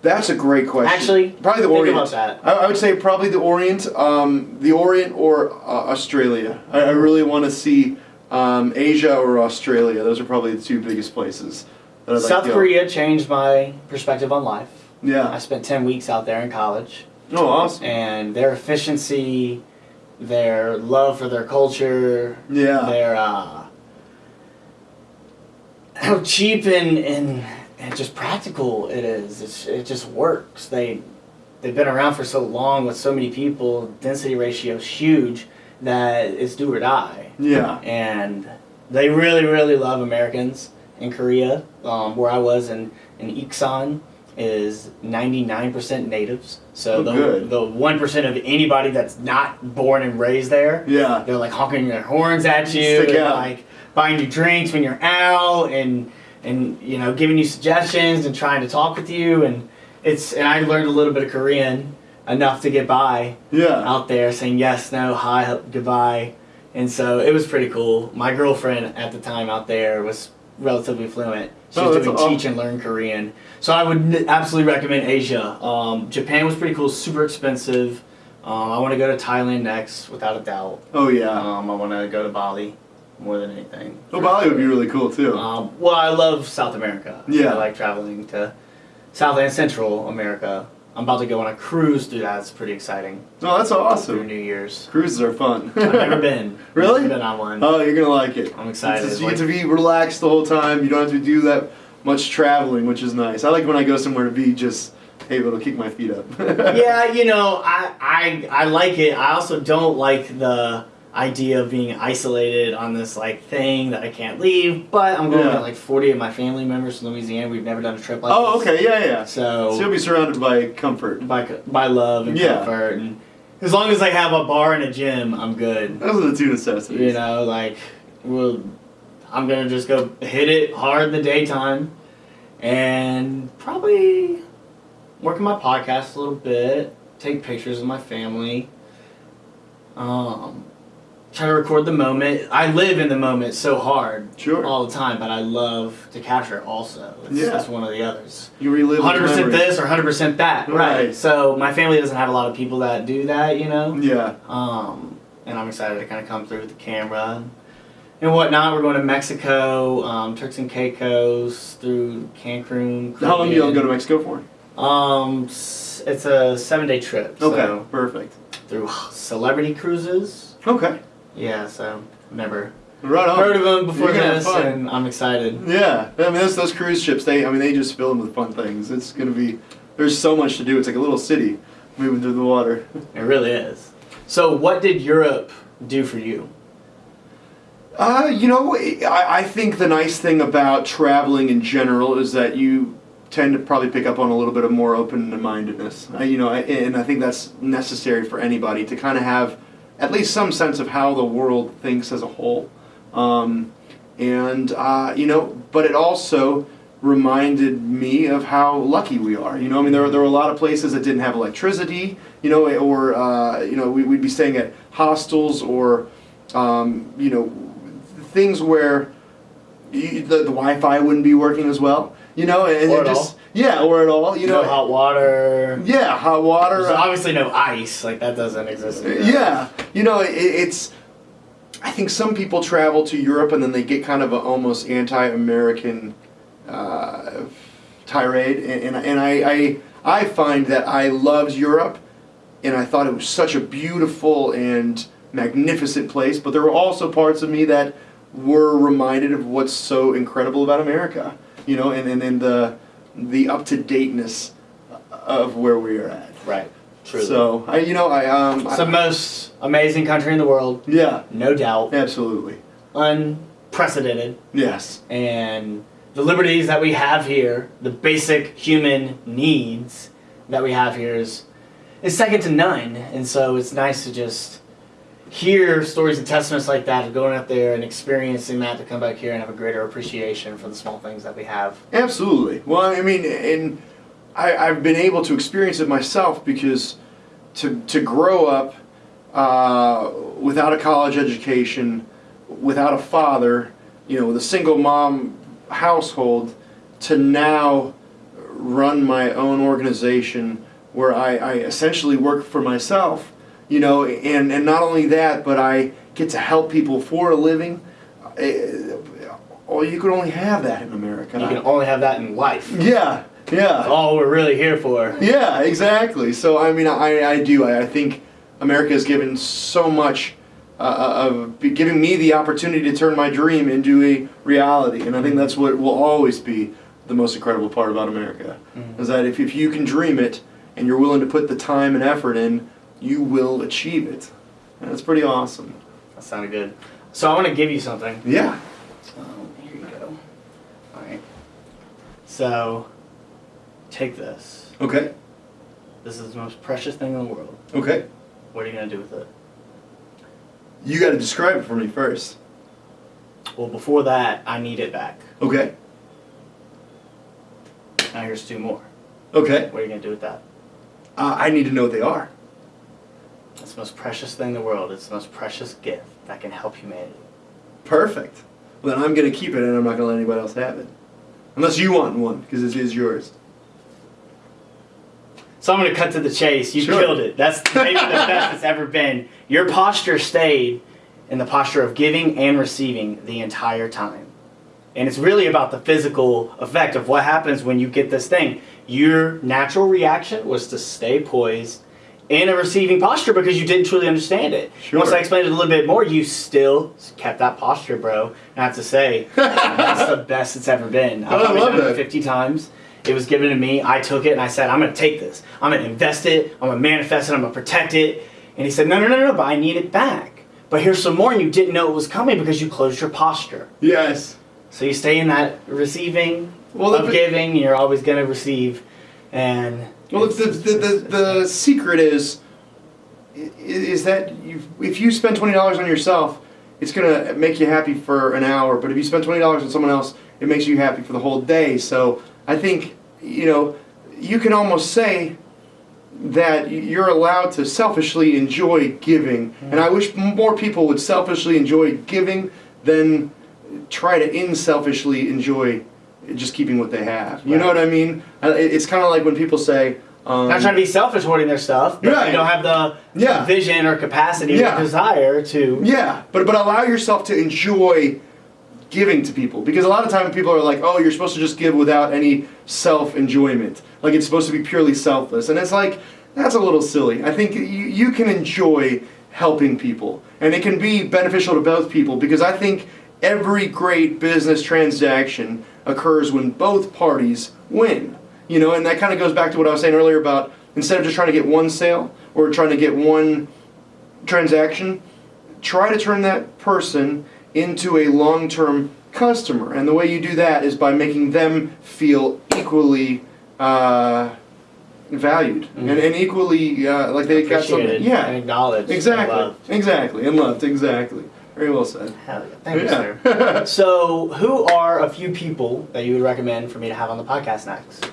That's a great question. Actually, probably the think Orient. about that. I, I would say probably the Orient, um, the Orient or uh, Australia. I, I really want to see um, Asia or Australia. Those are probably the two biggest places I'd like South to go. Korea changed my perspective on life. Yeah, I spent 10 weeks out there in college, Oh, awesome. and their efficiency, their love for their culture, Yeah. their uh, how cheap and, and and just practical it is. It's, it just works. They they've been around for so long with so many people. Density ratio is huge that it's do or die. Yeah. and they really really love Americans in Korea. Um, where I was in in Iksan is 99% natives. So Oh, the the 1% of anybody that's not born and raised there, Yeah. they're like honking their horns at you Stick and out. like buying you drinks when you're out and and you know giving you suggestions and trying to talk with you and it's and I learned a little bit of Korean enough to get by Yeah. out there saying yes, no, hi, goodbye. And so it was pretty cool. My girlfriend at the time out there was relatively fluent. She Oh, was doing teach and learn Korean. So I would absolutely recommend Asia. Um, Japan was pretty cool, super expensive. Um, I want to go to Thailand next, without a doubt. Oh yeah. Um, I want to go to Bali more than anything. Oh, Bali would be really cool too. Um, well, I love South America. Yeah. I like traveling to South and Central America. I'm about to go on a cruise through that. It's pretty exciting. Oh, that's Through awesome. New Year's. Cruises are fun. I've never been. Really? Never been on one. Oh, you're gonna like it. I'm excited. Just- you Like- get to be relaxed the whole time. You don't have to do that much traveling, which is nice. I like when I go somewhere to be just able to kick my feet up. yeah, you know, I, I I like it. I also don't like the idea of being isolated on this like thing that I can't leave. But I'm going Yeah. with like 40 of my family members from Louisiana. We've never done a trip like this. Oh, this. okay, yeah, yeah. So So you'll be surrounded by comfort. by by love and Yeah. comfort and as long as I have a bar and a gym, I'm good. Those are the two necessities. You know, like, well, I'm gonna just go hit it hard in the daytime, and probably work on my podcast a little bit, take pictures of my family. Um, try to record the moment. I live in the moment so hard Sure. all the time, but I love to capture it also. It's Yeah. one of the others. You relive. 100% memories. this or 100% that. Right. So my family doesn't have a lot of people that do that, you know? Yeah. Um, and I'm excited to kind of come through with the camera and whatnot. We're going to Mexico, um, Turks and Caicos, through Cancun. How long do you Caribbean. go to Mexico for? Um, it's a seven day trip. Okay. So Perfect. through celebrity cruises. Okay. Yeah, so never Right on. heard of them before You're gonna have this, and I'm excited. Yeah, I mean those, those cruise ships. They, I mean, they just fill them with fun things. It's gonna be. There's so much to do. It's like a little city moving through the water. It really is. So, what did Europe do for you? Uh, you know, I, I think the nice thing about traveling in general is that you tend to probably pick up on a little bit of more open-mindedness. Uh, you know, I- and I think that's necessary for anybody to kind of have at least some sense of how the world thinks as a whole. Um, and uh, you know, but it also reminded me of how lucky we are. You know, I mean, there were, there were a lot of places that didn't have electricity. You know, or uh, you know, we, we'd be staying at hostels or um, you know, things where you, the, the Wi-Fi wouldn't be working as well. You know, and at just yeah, or at all. You know, hot water. yeah, hot water. There's uh, obviously no ice. Like that doesn't exist. yeah, you know, it, it's. I think some people travel to Europe and then they get kind of an almost anti-American uh, tirade, and, and, and I, I I find that I loved Europe, and I thought it was such a beautiful and magnificent place. But there were also parts of me that were reminded of what's so incredible about America, you know, and and, and the the up to dateness of where we are at. Right. True. So I, you know, I um, it's the most amazing country in the world, yeah, no doubt. absolutely, Unprecedented. yes, And the liberties that we have here, the basic human needs that we have here is is second to none. And so it's nice to just hear stories and testaments like that of going out there and experiencing that to come back here and have a greater appreciation for the small things that we have. absolutely. Well, I mean, and I, I've been able to experience it myself because to to grow up uh, without a college education, without a father, you know, with a single mom household, to now run my own organization where I, I essentially work for myself, you know, and, and not only that, but I get to help people for a living. Uh, Oh, you could only have that in America. You can only have that in life. yeah, yeah. That's all we're really here for. Yeah, exactly. So I mean, I, I do. I, I think America has given so much uh, of giving me the opportunity to turn my dream into a reality, and I think that's what will always be the most incredible part about America. Mhm. Is that if, if you can dream it and you're willing to put the time and effort in, you will achieve it. And that's pretty awesome. That sounded good. So I want to give you something. Yeah. Um, here you go. All right. So, take this. Okay. This is the most precious thing in the world. Okay. What are you gonna do with it? You got to describe it for me first. Well, before that, I need it back. Okay. Now here's two more. Okay. What are you gonna do with that? Uh, I need to know what they are. It's the most precious thing in the world. It's the most precious gift that can help humanity. Perfect. Well, then I'm going to keep it and I'm not going to let anybody else have it. Unless you want one, because it is yours. So I'm gonna cut to the chase. You Sure. killed it. That's maybe the best it's ever been. Your posture stayed in the posture of giving and receiving the entire time. And it's really about the physical effect of what happens when you get this thing. Your natural reaction was to stay poised in a receiving posture because you didn't truly understand it. Sure. Once I explained it a little bit more, you still kept that posture, bro. And I have to say, that's the best it's ever been. I've I probably done it 50 times. It was given to me. I took it and I said, I'm going to take this. I'm going to invest it. I'm going to manifest it. I'm going to protect it. And he said, No, no, no, no, but I need it back. But here's some more, and you didn't know it was coming because you closed your posture. Yes. So you stay in that receiving Well, of giving, you're always going to receive. And Well, the, the, the, the secret is is that you, if you spend twenty dollars on yourself, it's gonna make you happy for an hour. But if you spend twenty dollars on someone else, it makes you happy for the whole day. So I think you know you can almost say that you're allowed to selfishly enjoy giving, and I wish more people would selfishly enjoy giving than try to inselfishly enjoy just keeping what they have. You know what I mean? It's kind of like when people say. Um, Not trying to be selfish hoarding their stuff, but Right. they don't have the Yeah. vision or capacity Yeah. or desire to. Yeah, but but allow yourself to enjoy giving to people because a lot of times people are like, "Oh, you're supposed to just give without any self enjoyment. Like it's supposed to be purely selfless." And it's like that's a little silly. I think you you can enjoy helping people and it can be beneficial to both people because I think every great business transaction occurs when both parties win. You know, and that kind of goes back to what I was saying earlier about instead of just trying to get one sale or trying to get one transaction, try to turn that person into a long-term customer. And the way you do that is by making them feel equally uh, valued and, and equally uh, like they got something. Yeah and acknowledged. and exactly. loved. exactly. And loved. Exactly very well said Hell yeah. Thank you, sir. So, who are a few people that you would recommend for me to have on the podcast next?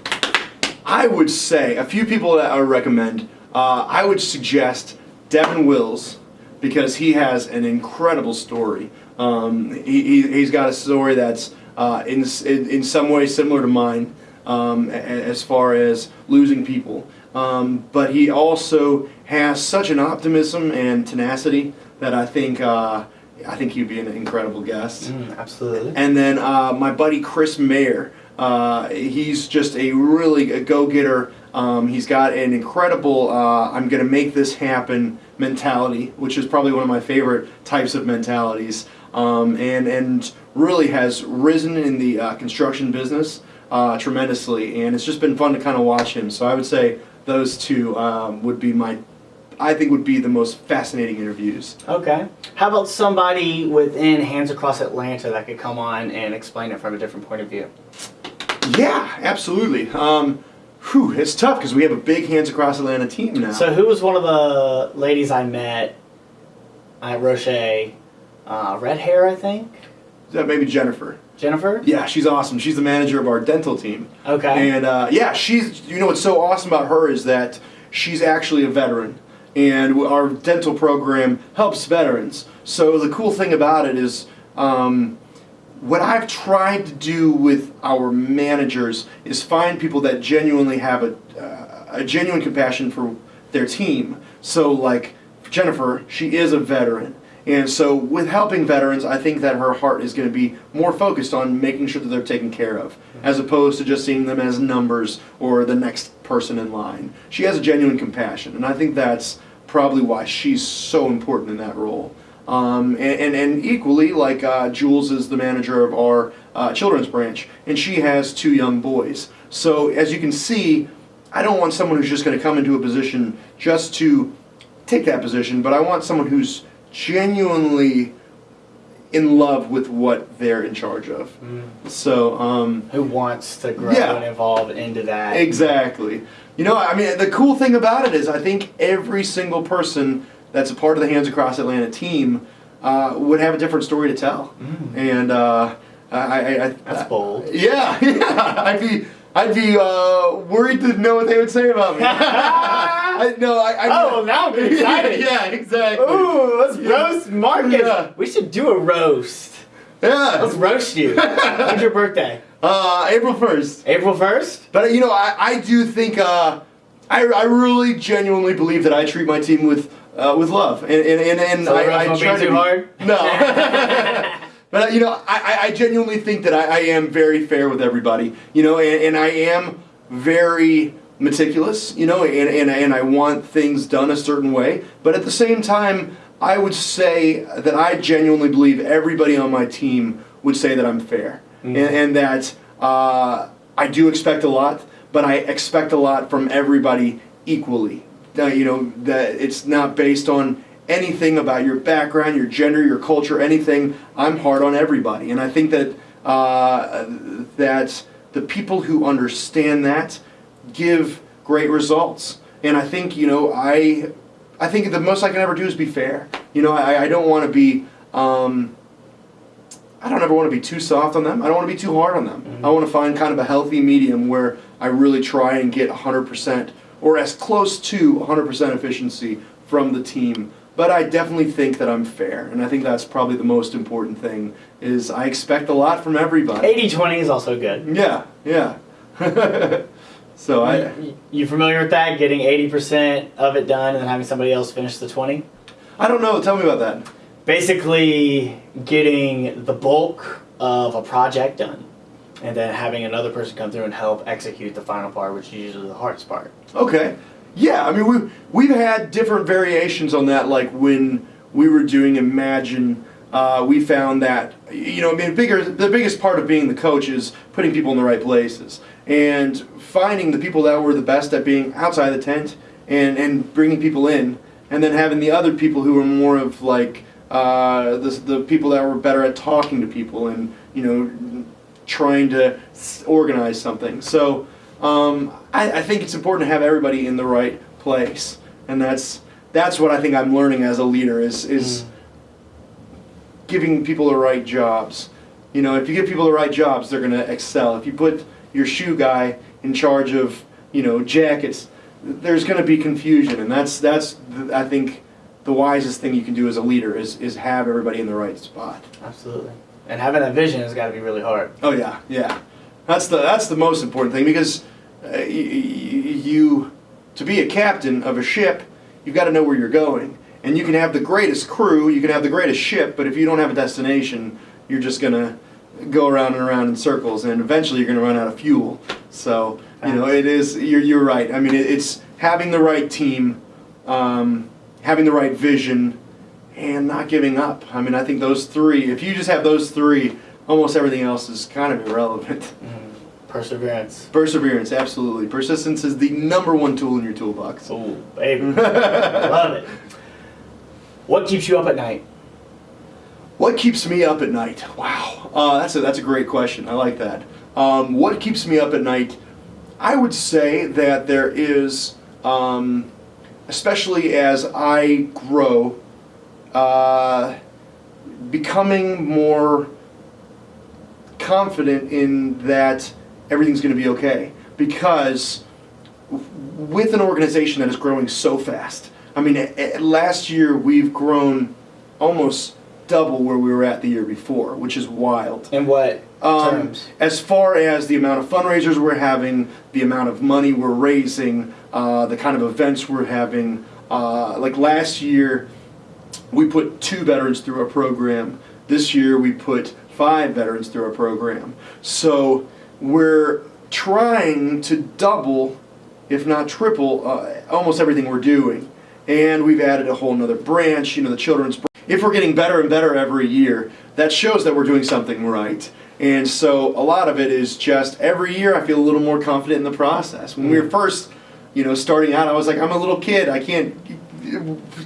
I would say a few people that I would recommend. Uh, I would suggest Devin Wills because he has an incredible story. Um, he, he, he's got a story that's uh, in, in in some way similar to mine um, as far as losing people. Um, but he also has such an optimism and tenacity that I think uh, I think he'd be an incredible guest. Mm, absolutely. And then uh, my buddy Chris Mayer, uh, he's just a really a go-getter. Um, he's got an incredible uh, "I'm going to make this happen" mentality, which is probably one of my favorite types of mentalities. Um, and and really has risen in the uh, construction business uh, tremendously, and it's just been fun to kind of watch him. So I would say those two um, would be my, I think would be the most fascinating interviews. Okay. How about somebody within Hands Across Atlanta that could come on and explain it from a different point of view? Yeah, absolutely. Um, whew, it's tough because we have a big Hands Across Atlanta team now. So, who was one of the ladies I met at Roche? Uh, red hair, I think. Is that maybe Jennifer? Jennifer. Yeah, she's awesome. She's the manager of our dental team. Okay. And uh, yeah, she's, you know, what's so awesome about her is that she's actually a veteran. And our dental program helps veterans. So the cool thing about it is, um, what I've tried to do with our managers is find people that genuinely have a, uh, a genuine compassion for their team. So, like Jennifer, she is a veteran. And so, with helping veterans, I think that her heart is going to be more focused on making sure that they're taken care of, as opposed to just seeing them as numbers or the next person in line. She has a genuine compassion, and I think that's probably why she's so important in that role. Um, and, and, and equally, like uh, Jules is the manager of our uh, children's branch, and she has two young boys. So, as you can see, I don't want someone who's just going to come into a position just to take that position, but I want someone who's genuinely in love with what they're in charge of. So, um, who wants to grow Yeah. and evolve into that? Exactly. You know, I mean, the cool thing about it is, I think every single person that's a part of the Hands Across Atlanta team uh, would have a different story to tell. And uh, I, I, I, That's bold. Yeah, yeah. I'd be, I'd be uh, worried to know what they would say about me. I, no, I, I. Oh, now I'm excited. yeah, exactly. Ooh, let's Yeah. roast Marcus. Yeah. We should do a roast. Yeah. Let's roast you. When's your birthday? Uh, April first. April 1st? But you know, I, I do think uh, I, I really genuinely believe that I treat my team with uh, with love, and and and, and So I, roast I try to too be- hard? No. But uh, you know, I, I- I genuinely think that I, I am very fair with everybody. You know, and, and I am very meticulous. You know, and, and and I want things done a certain way. But at the same time, I would say that I genuinely believe everybody on my team would say that I'm fair, and, and that uh, I do expect a lot, but I expect a lot from everybody equally. Uh, you know that it's not based on anything about your background, your gender, your culture, anything. I'm hard on everybody, and I think that uh, that the people who understand that give great results. And I think you know I I think the most I can ever do is be fair. You know, I, I don't want to be. Um, I don't ever want to be too soft on them. I don't want to be too hard on them. Mhm. I want to find kind of a healthy medium where I really try and get 100% or as close to 100% efficiency from the team. But I definitely think that I'm fair, and I think that's probably the most important thing. Is I expect a lot from everybody. 80-20 is also good. Yeah, yeah. so I. You, you familiar with that? Getting 80% of it done and then having somebody else finish the 20? I don't know. Tell me about that. Basically, getting the bulk of a project done and then having another person come through and help execute the final part, which is usually the hardest part. Okay. Yeah, I mean we we've had different variations on that. Like when we were doing Imagine, uh, we found that you know I mean bigger the biggest part of being the coach is putting people in the right places and finding the people that were the best at being outside the tent and and bringing people in, and then having the other people who were more of like uh, the the people that were better at talking to people and you know trying to organize something. So um, I, I think it's important to have everybody in the right place, and that's that's what I think I'm learning as a leader is is Mm. giving people the right jobs. You know, if you give people the right jobs, they're going to excel. If you put your shoe guy in charge of you know jackets, there's going to be confusion, and that's that's I think the wisest thing you can do as a leader is is have everybody in the right spot. Absolutely. And having that vision has got to be really hard. Oh yeah, yeah. That's the that's the most important thing because uh, you to be a captain of a ship, you've got to know where you're going. And you can have the greatest crew, you can have the greatest ship, but if you don't have a destination, you're just gonna go around and around in circles, and eventually you're gonna run out of fuel. So you know it is. You're you're right. I mean, it, it's having the right team, um, having the right vision, and not giving up. I mean, I think those three. If you just have those three, almost everything else is kind of irrelevant. Mm. Perseverance. Perseverance, absolutely. Persistence is the number one tool in your toolbox. Oh, baby. Love it. What keeps you up at night? What keeps me up at night? Wow, uh, that's a that's a great question. I like that. Um, what keeps me up at night? I would say that there is, um, especially as I grow, uh, becoming more confident in that everything's going to be okay because with an organization that is growing so fast. I mean, last year we've grown almost double where we were at the year before, which is wild. In what Um, terms? as far as the amount of fundraisers we're having, the amount of money we're raising, uh, the kind of events we're having. Uh, like last year, we put two veterans through our program. This year, we put five veterans through our program. So we're trying to double, if not triple, uh, almost everything we're doing. And we've added a whole nother branch, you know, the children's. If we're getting better and better every year, that shows that we're doing something right. And so a lot of it is just every year I feel a little more confident in the process. When we were first, you know, starting out, I was like, I'm a little kid. I can't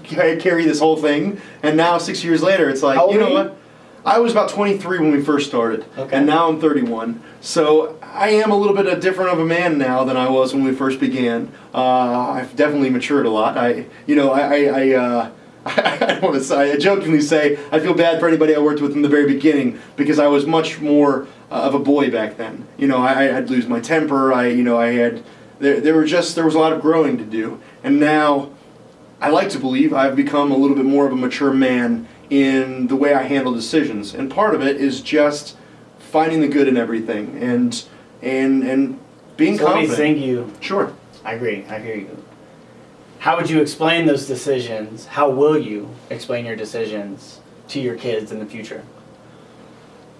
carry this whole thing. And now, six years later, it's like, you know you? what? I was about 23 when we first started, Okay. and now I'm 31. So I am a little bit of different of a man now than I was when we first began. Uh, I've definitely matured a lot. I, you know, I, I, I, uh, I don't want to say. I jokingly say I feel bad for anybody I worked with in the very beginning because I was much more uh, of a boy back then. You know, I, I'd lose my temper. I, you know, I had there, there were just there was a lot of growing to do, and now I like to believe I've become a little bit more of a mature man in the way I handle decisions, and part of it is just finding the good in everything and and and being So let me confident. sing you. Sure. I agree. I hear you. How would you explain those decisions? How will you explain your decisions to your kids in the future?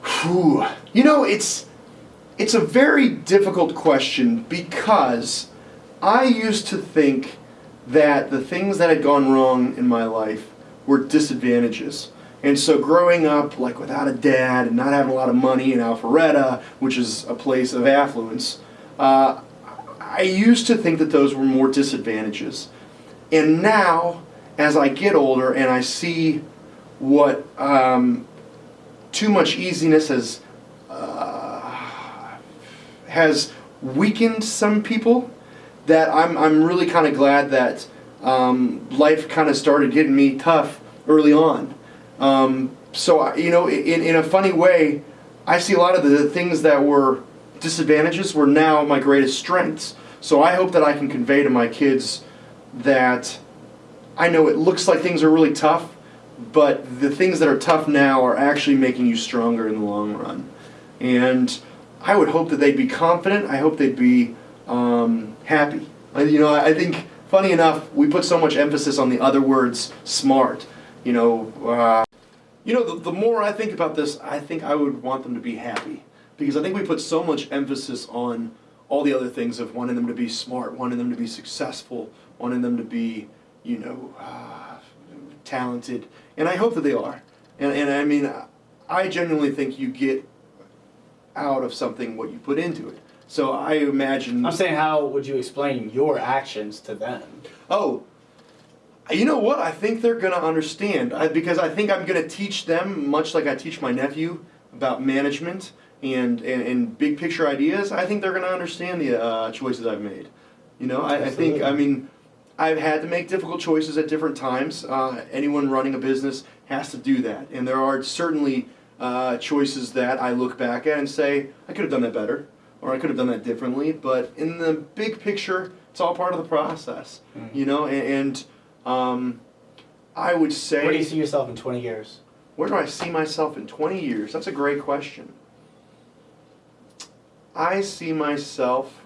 Whew. You know, it's it's a very difficult question because I used to think that the things that had gone wrong in my life were disadvantages. And so growing up like without a dad and not having a lot of money in Alpharetta, which is a place of affluence, uh, I used to think that those were more disadvantages. And now, as I get older and I see what um, too much easiness has uh, has weakened some people, that I'm I'm really kind of glad that um, life kind of started getting me tough early on. Um, so you know, in in a funny way, I see a lot of the things that were disadvantages were now my greatest strengths. So I hope that I can convey to my kids that I know it looks like things are really tough, but the things that are tough now are actually making you stronger in the long run. And I would hope that they'd be confident. I hope they'd be um, happy. I, you know, I think, funny enough, we put so much emphasis on the other words, smart. You know, uh, you know, the, the more I think about this, I think I would want them to be happy because I think we put so much emphasis on all the other things of wanting them to be smart, wanting them to be successful, wanting them to be, you know, uh, talented, and I hope that they are. And and I mean, I genuinely think you get out of something what you put into it. So I imagine. I'm saying, how would you explain your actions to them? Oh, you know what? I think they're going to understand I, because I think I'm going to teach them, much like I teach my nephew about management and, and, and big picture ideas. I think they're going to understand the uh, choices I've made. You know, I, I think, I mean, I've had to make difficult choices at different times. Uh, anyone running a business has to do that. And there are certainly uh, choices that I look back at and say, I could have done that better or I could have done that differently. But in the big picture, it's all part of the process. Mhm. You know, and, and um, I would say. Where do you see yourself in 20 years? Where do I see myself in 20 years? That's a great question. I see myself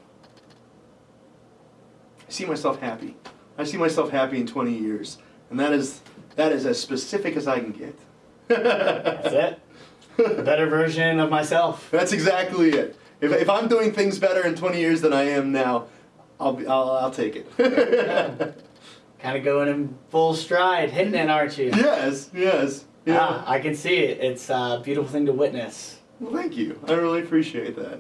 I see myself happy. I see myself happy in 20 years. And that is that is as specific as I can get. That's it. A better version of myself. That's exactly it. If, if I'm doing things better in 20 years than I am now, I'll be, I'll, I'll take it. Kind of going in full stride, hitting it, aren't you? yes, yes. Yeah. Ah, I can see it. It's a beautiful thing to witness. Well, thank you. I really appreciate that.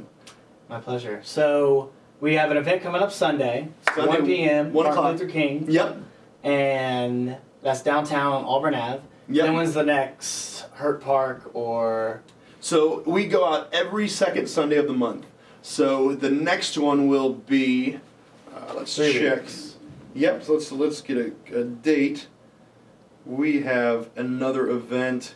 My pleasure. So we have an event coming up Sunday, Sunday, 1 p.m. 1 Martin o'clock. Luther King, Yep. and that's downtown Auburn Ave. Yep. Then when's the next Hurt Park or So we go out every second Sunday of the month. So the next one will be, uh, let's Three check. weeks. Yep. So let's let's get a, a date. We have another event.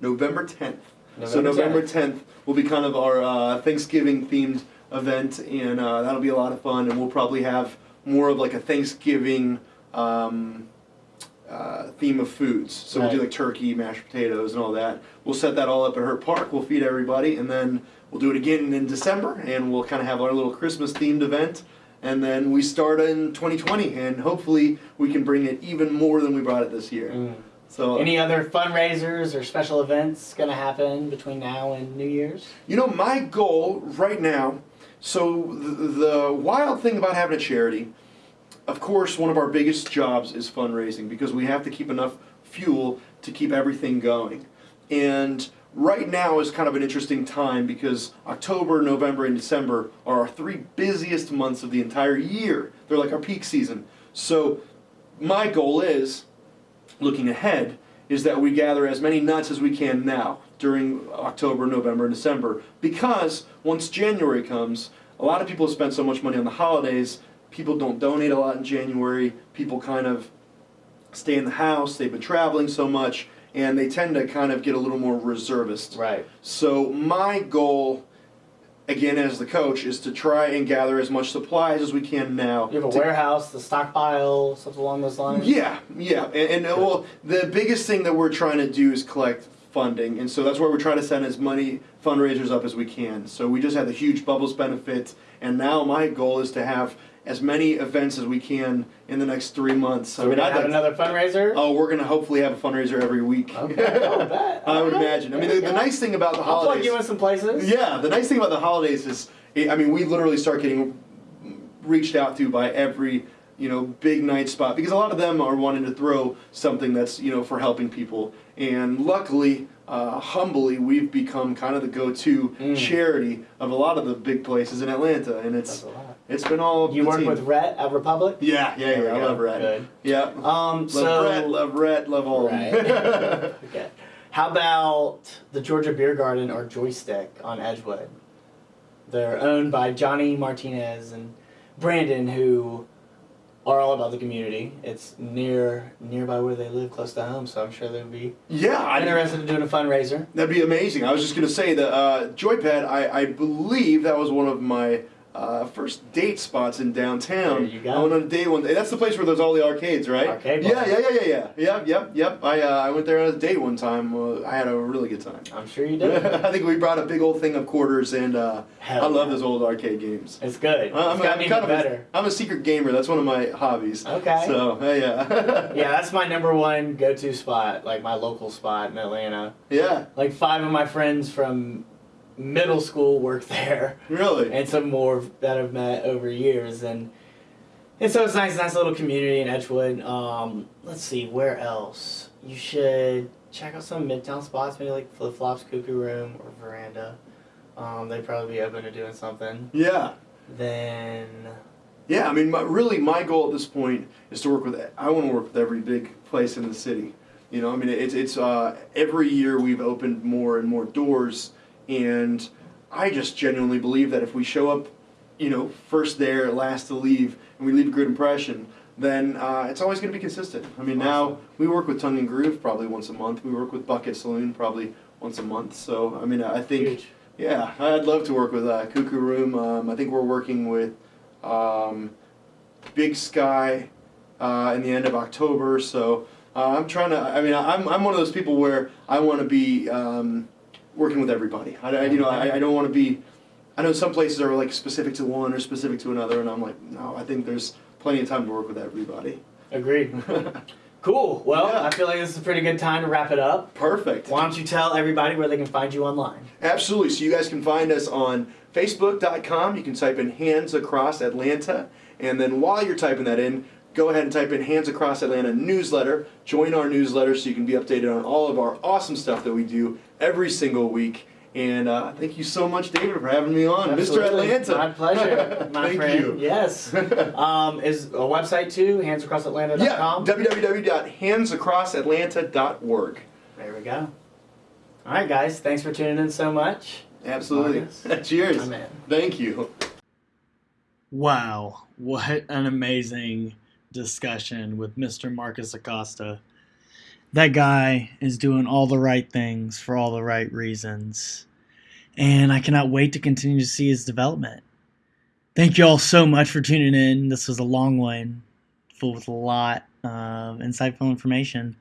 November tenth. so November 10th. tenth will be kind of our uh, Thanksgiving themed event, and uh, that'll be a lot of fun. And we'll probably have more of like a Thanksgiving um, uh, theme of foods. So we'll do like turkey, mashed potatoes, and all that. We'll set that all up at Hurt Park. We'll feed everybody, and then we'll do it again in December, and we'll kind of have our little Christmas themed event. And then we start in 2020, and hopefully we can bring it even more than we brought it this year. Mm. So Any other fundraisers or special events gonna happen between now and New Year's? You know, my goal right now. So the, the wild thing about having a charity, of course, one of our biggest jobs is fundraising because we have to keep enough fuel to keep everything going. And right now is kind of an interesting time because October, November, and December are our three busiest months of the entire year. They're like our peak season. So my goal is looking ahead is that we gather as many nuts as we can now during October, November, and December. Because once January comes, a lot of people have spent so much money on the holidays, people don't donate a lot in January, people kind of stay in the house, they've been traveling so much, and they tend to kind of get a little more reservist. Right. So my goal, again as the coach, is to try and gather as much supplies as we can now. You have a warehouse, the stockpile, stuff along those lines. yeah, yeah, and, and well, the biggest thing that we're trying to do is collect funding, and so that's where we're trying to send as many fundraisers up as we can. So we just had the huge bubbles benefit, and now my goal is to have as many events as we can in the next three months. So we're gonna I'd have like- another fundraiser. Oh, we're gonna hopefully have a fundraiser every week. Okay, oh, bet. I would imagine. I mean, the, the nice thing about the holidays. I'll plug you in some places. Yeah, the nice thing about the holidays is, I mean, we literally start getting reached out to by every, you know, big night spot because a lot of them are wanting to throw something that's, you know, for helping people. And luckily, uh, humbly, we've become kind of the go-to Mm. charity of a lot of the big places in Atlanta, and it's it's been all You the work team. with Rhett at Republic. Yeah, yeah, There we yeah. I go. love Rhett. Good. Yeah. Um. Love so. Brett, love Rhett, love all of them. Okay. How about the Georgia Beer Garden or Joystick on Edgewood? They're owned by Johnny Martinez and Brandon, who are all about the community. It's near nearby where they live, close to home, so I'm sure they'd be Yeah, I'm interested in doing a fundraiser. That'd be amazing. I was just gonna say that uh, Joypad. I, I believe that was one of my uh, first date spots in downtown. There you go. I went on a date one day. That's the place where there's all the arcades, right? Arcade Yeah, bar. yeah, yeah, yeah, yeah. Yep, yep, yep. I uh, I went there on a date one time. Uh, I had a really good time. I'm sure you did. I think we brought a big old thing of quarters, and uh, I love yeah. those old arcade games. It's good. I'm, it's I'm even kind of better. A, I'm a secret gamer. That's one of my hobbies. Okay. So yeah. yeah, that's my number one go-to spot, like my local spot in Atlanta. yeah. Like five of my friends from middle school work there, Really. and some more that I've met over years, and and so it's nice, nice little community in Edgewood. Um, let's see, where else? You should check out some midtown spots, maybe like Flip Flops, Cuckoo Room, or Veranda. Um, they'd probably be open to doing something. yeah. Then Yeah, I mean, my, really, my goal at this point is to work with. I want to work with every big place in the city. You know, I mean, it's it's uh, every year we've opened more and more doors, and I just genuinely believe that if we show up, you know, first there, last to leave, and we leave a good impression, then uh, it's always going to be consistent. I mean, now we work with Tongue and Groove probably once a month. We work with Buckhead Saloon probably once a month. So I mean, I think. huge. Yeah, I'd love to work with uh, Cuckoo Room. Um, I think we're working with um, Big Sky uh, in the end of October. So uh, I'm trying to. I mean, I'm I'm one of those people where I want to be um, working with everybody. I, I- you know, I, I don't want to be. I know some places are like specific to one or specific to another, and I'm like, no. I think there's plenty of time to work with everybody. Agreed. Cool. Well, Yeah. I feel like this is a pretty good time to wrap it up. Perfect. Why don't you tell everybody where they can find you online? Absolutely. So you guys can find us on Facebook.com. You can type in Hands Across Atlanta. And then while you're typing that in, go ahead and type in Hands Across Atlanta newsletter. Join our newsletter so you can be updated on all of our awesome stuff that we do every single week. And uh, thank you so much, David, for having me on, Absolutely. Mr. Atlanta. My pleasure, my thank friend. you. Yes. um, is a website too, Yeah, handsacrossatlanta.com. www.handsacrossatlanta.org. there we go. All right, guys. Thanks for tuning in so much. Absolutely. Cheers. I'm. Thank you. Wow, what an amazing discussion with Mr. Marcus Acosta. That guy is doing all the right things for all the right reasons. And I cannot wait to continue to see his development. Thank you all so much for tuning in. This was a long one, full with a lot of insightful information.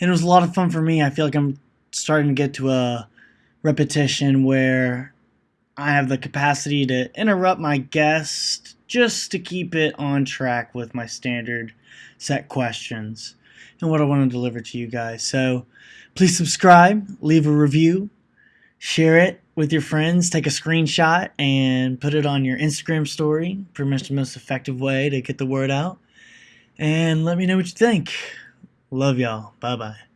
And it was a lot of fun for me. I feel like I'm starting to get to a repetition where I have the capacity to interrupt my guest just to keep it on track with my standard set questions and what I want to deliver to you guys. So please subscribe, leave a review, share it with your friends, take a screenshot, and put it on your Instagram story. Pretty much the most effective way to get the word out. And let me know what you think. Love y'all. Bye bye.